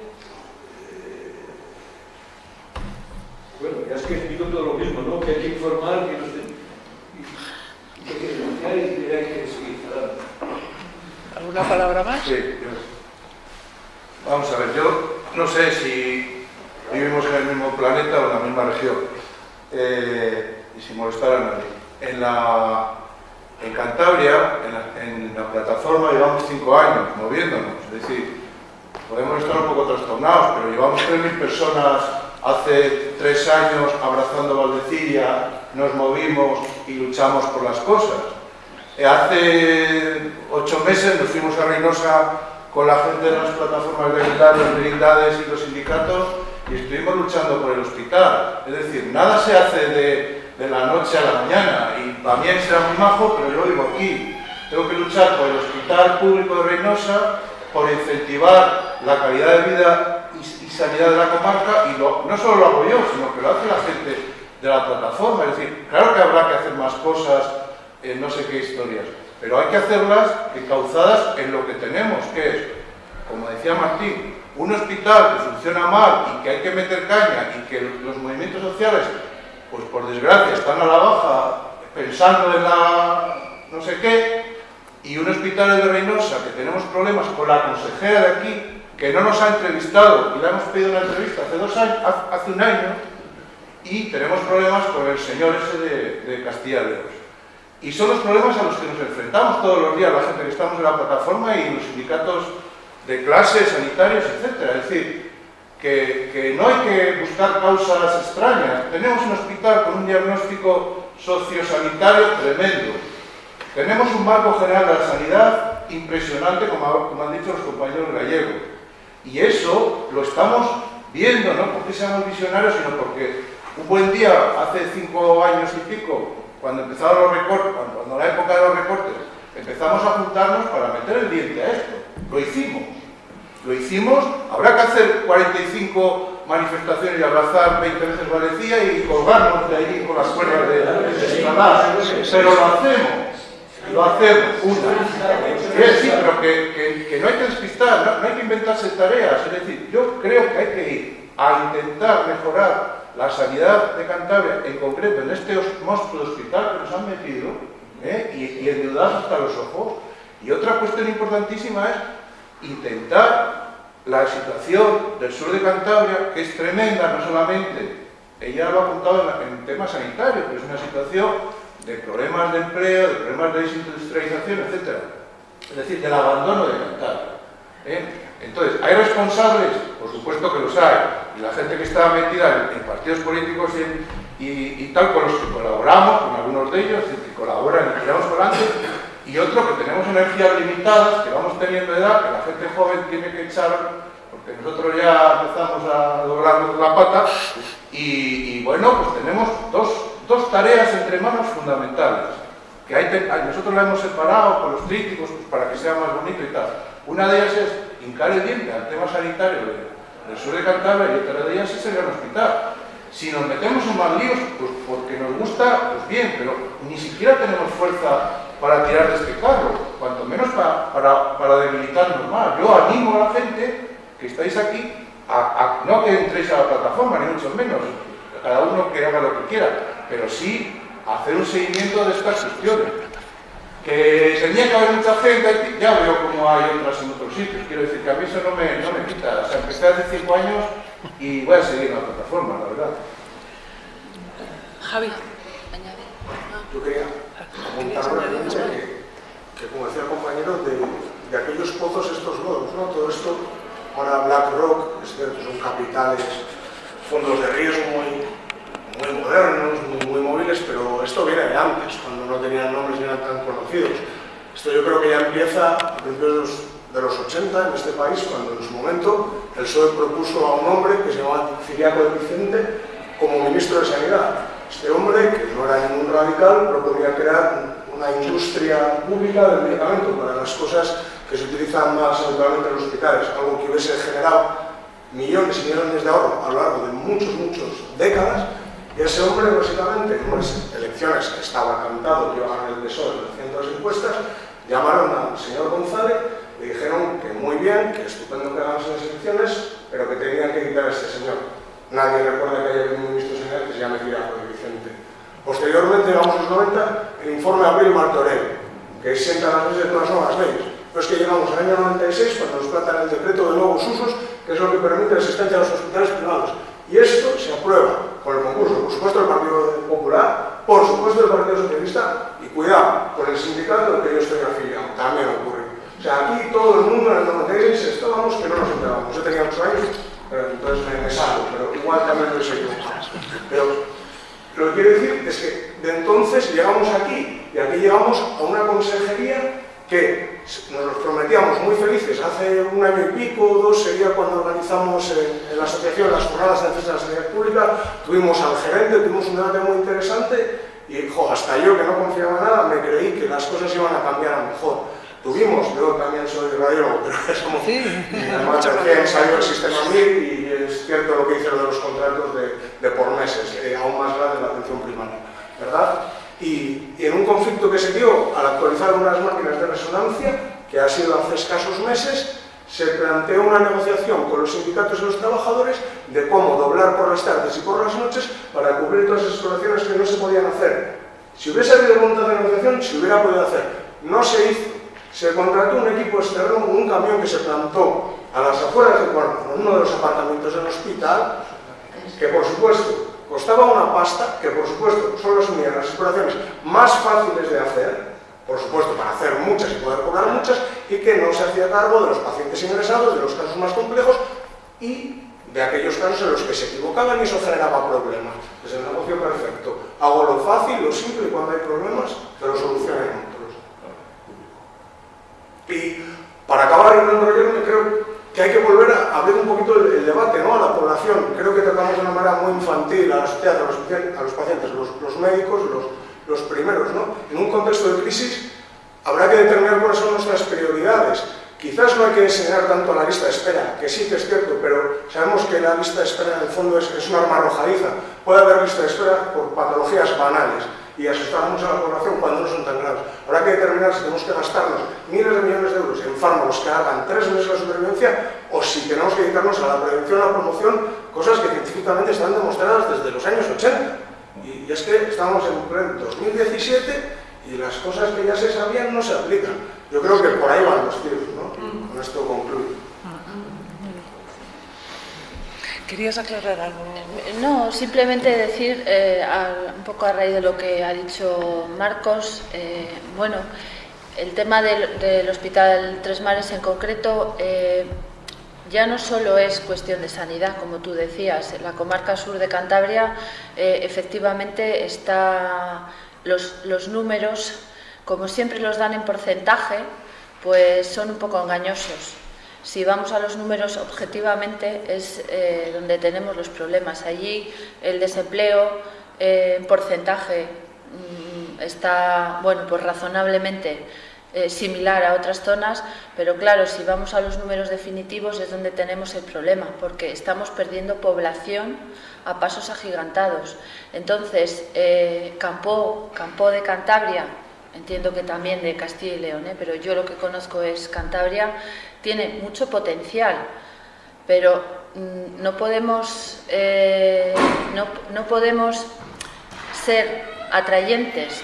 bueno, ya es que digo todo lo mismo, ¿no? Que hay que informar, que no se, y, que hay que denunciar y que hay que seguir. ¿Alguna palabra más? Sí, yo. Vamos a ver, yo no sé si vivimos en el mismo planeta o en la misma región, eh, y sin molestar a nadie. En, la, en Cantabria, en la, en la, plataforma, llevamos cinco años moviéndonos, es decir, podemos estar un poco trastornados, pero llevamos 3.000 personas hace tres años abrazando Valdeciria, nos movimos y luchamos por las cosas. Eh, hace ocho meses nos fuimos a Reynosa con la gente de las plataformas de brindades y los sindicatos y estuvimos luchando por el hospital. Es decir, nada se hace de, de la noche a la mañana y también será muy majo, pero yo vivo aquí. Tengo que luchar por el hospital público de Reynosa, por incentivar la calidad de vida sanidad de la comarca y lo, no solo lo hago yo, sino que lo hace la gente de la plataforma. Es decir, claro que habrá que hacer más cosas, en no sé qué historias, pero hay que hacerlas encauzadas en lo que tenemos, que es, como decía Martín, un hospital que funciona mal y que hay que meter caña y que los movimientos sociales, pues por desgracia, están a la baja pensando en la no sé qué, y un hospital de Reynosa que tenemos problemas con la consejera de aquí, que no nos ha entrevistado y le hemos pedido una entrevista hace, dos años, hace un año, y tenemos problemas con el señor ese de, de Castilla y León. Y son los problemas a los que nos enfrentamos todos los días, la gente que estamos en la plataforma y los sindicatos de clases, sanitarios, etc. Es decir, que, que, no hay que buscar causas extrañas. Tenemos un hospital con un diagnóstico sociosanitario tremendo. Tenemos un marco general de la sanidad impresionante, como, como han dicho los compañeros gallegos. Y eso lo estamos viendo, no porque seamos visionarios, sino porque un buen día, hace cinco años y pico, cuando empezaron los recortes, cuando, la época de los recortes, empezamos a juntarnos para meter el diente a esto. Lo hicimos. Lo hicimos, habrá que hacer 45 manifestaciones y abrazar 20 veces Valencia y colgarnos de ahí con las cuerdas de, de Satanás. Pero lo hacemos. Lo hacemos, una. Quiere decir, pero que, que, no hay que despistar, no, hay que inventarse tareas. Es decir, yo creo que hay que ir a intentar mejorar la sanidad de Cantabria, en concreto en este monstruo de hospital que nos han metido, ¿eh? y, y endeudados hasta los ojos. Y otra cuestión importantísima es intentar la situación del sur de Cantabria, que es tremenda, no solamente, ella lo ha contado en, en temas sanitarios, pero es una situación de problemas de empleo, de problemas de desindustrialización, etc. Es decir, del abandono de Cantabria. ¿eh? Entonces, ¿hay responsables? Por supuesto que los hay. Y la gente que está metida en, partidos políticos y, tal, con los que colaboramos, con algunos de ellos, que colaboran y tiramos por delante, y otro que tenemos energías limitadas, que vamos teniendo edad, que la gente joven tiene que echar, porque nosotros ya empezamos a doblarnos la pata, y bueno, pues tenemos dos, dos, tareas entre manos fundamentales, que nosotros la hemos separado con los críticos pues, para que sea más bonito y tal. Una de ellas es hincar el diente al tema sanitario de, del sur de Cantabria y otra de ellas es el gran hospital. Si nos metemos en más líos, pues porque nos gusta, pues bien, pero ni siquiera tenemos fuerza para tirar de este carro, cuanto menos para, para, debilitarnos más. Yo animo a la gente que estáis aquí a, no que entréis a la plataforma, ni mucho menos, cada uno que haga lo que quiera, pero sí hacer un seguimiento de estas cuestiones. Que tenía que haber mucha gente, ya veo cómo hay otras en otros sitios, quiero decir que a mí eso no me, no me quita. O sea, empecé hace cinco años y voy a seguir en la plataforma, la verdad. Javi, añade. Yo quería comentar que, como decía el compañero, de, de aquellos pozos estos nuevos, ¿no? Todo esto, ahora BlackRock, es cierto, son capitales, fondos de riesgo muy modernos, muy, muy, móviles, pero esto viene de antes, cuando no tenían nombres ni eran tan conocidos. Esto yo creo que ya empieza a principios de los 80 en este país, cuando en su momento el PSOE propuso a un hombre que se llamaba Ciriaco de Vicente como ministro de Sanidad. Este hombre, que no era ningún radical, proponía crear una industria pública del medicamento para las cosas que se utilizan más habitualmente en los hospitales, algo que hubiese generado millones y millones de ahorro a lo largo de muchos, muchos décadas, y ese hombre, básicamente, en unas elecciones que estaba cantado que iba el PSOE en las encuestas, llamaron al señor González y dijeron que muy bien, que estupendo que ganase las elecciones, pero que tenían que quitar a este señor. Nadie recuerda que haya habido un ministro señor que se llame Tirajo de Vicente. Posteriormente, vamos a los 90, el informe de Abril Martorell, que sienta las bases de las nuevas leyes. Pero es que llegamos al año 96, cuando nos tratan el decreto de nuevos usos, que es lo que permite la existencia de los hospitales privados. Y esto se aprueba con el concurso, por supuesto, del Partido Popular, por supuesto, del Partido Socialista, y cuidado, con el sindicato del que yo estoy afiliado, también ocurre. O sea, aquí todo el mundo en el 96 estábamos que no nos enterábamos. Yo tenía 8 años, pero entonces me, me salgo, pero igual también lo he seguido. Pero lo que quiero decir es que de entonces llegamos aquí, y aquí llegamos a una consejería que nos prometíamos muy felices. Hace un año y pico, o dos, sería cuando organizamos en, la asociación las jornadas de defensa de la sanidad pública, tuvimos al gerente, tuvimos un debate muy interesante y jo, hasta yo que no confiaba en nada me creí que las cosas iban a cambiar a mejor. Tuvimos, yo también soy radiólogo, pero (laughs) somos, sí. además recién salió el sistema MIR y es cierto lo que hicieron de los contratos de, de por meses, eh, aún más grande la atención primaria, ¿verdad? Y, en un conflicto que se dio al actualizar unas máquinas de resonancia, que ha sido hace escasos meses, se planteó una negociación con los sindicatos y los trabajadores de cómo doblar por las tardes y por las noches para cubrir todas esas exploraciones que no se podían hacer. Si hubiese habido voluntad de negociación, se hubiera podido hacer. No se hizo. Se contrató un equipo externo, un camión que se plantó a las afueras de Cuarto, en uno de los apartamentos del hospital, que por supuesto costaba una pasta que, por supuesto, solo asumían las exploraciones más fáciles de hacer, por supuesto, para hacer muchas y poder cobrar muchas, y que no se hacía cargo de los pacientes ingresados, de los casos más complejos y de aquellos casos en los que se equivocaban y eso generaba problemas. Es el negocio perfecto. Hago lo fácil, lo simple y cuando hay problemas, te lo solucionen otros. Y para acabar el enrollarme, creo que hay que volver a abrir un poquito el, debate ¿no? a la población. Creo que tratamos de una manera muy infantil a la sociedad, a los, pacientes, los, médicos, los, primeros. ¿no? En un contexto de crisis habrá que determinar cuáles son nuestras prioridades. Quizás no hay que enseñar tanto a la lista de espera, que sí que es cierto, pero sabemos que la lista de espera en el fondo es, es una arma arrojadiza. Puede haber lista de espera por patologías banales y asustar mucho a la población cuando no son tan graves. Habrá que determinar si tenemos que gastarnos miles de millones de euros en fármacos que hagan tres meses de supervivencia o si tenemos que dedicarnos a la prevención, a la promoción, cosas que científicamente están demostradas desde los años 80. Y, es que estamos en 2017 y las cosas que ya se sabían no se aplican. Yo creo que por ahí van los tiros, ¿no? Con esto concluyo. ¿Querías aclarar algo? No, simplemente decir, eh, un poco a raíz de lo que ha dicho Marcos, eh, bueno, el tema del, Hospital Tres Mares en concreto eh, ya no solo es cuestión de sanidad, como tú decías, la comarca sur de Cantabria efectivamente está los, los números, como siempre los dan en porcentaje, pues son un poco engañosos si vamos a los números objetivamente es eh, donde tenemos los problemas. Allí el desempleo eh, en porcentaje mm, está, bueno, pues razonablemente eh, similar a otras zonas, pero claro, si vamos a los números definitivos es donde tenemos el problema, porque estamos perdiendo población a pasos agigantados. Entonces, eh, Campo, Campo de Cantabria, entiendo que también de Castilla y León, pero yo lo que conozco es Cantabria, tiene mucho potencial, pero mm, no podemos, no, no podemos ser atrayentes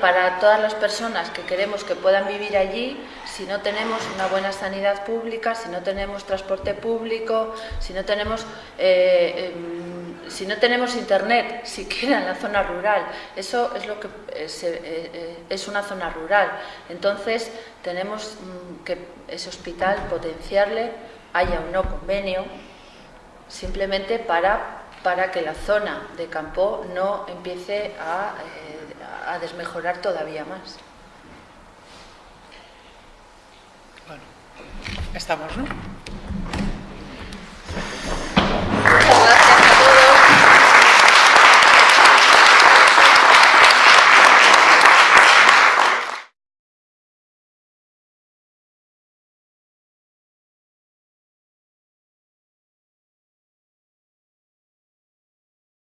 para todas las personas que queremos que puedan vivir allí si no tenemos una buena sanidad pública, si no tenemos transporte público, si no tenemos, eh, em, si no tenemos internet siquiera en la zona rural. Eso es lo que es, eh, eh, es una zona rural. Entonces tenemos mm, que ese hospital potenciarle, haya un no convenio, simplemente para para que la zona de campo no empiece a, eh, a desmejorar todavía más. Estamos, ¿no?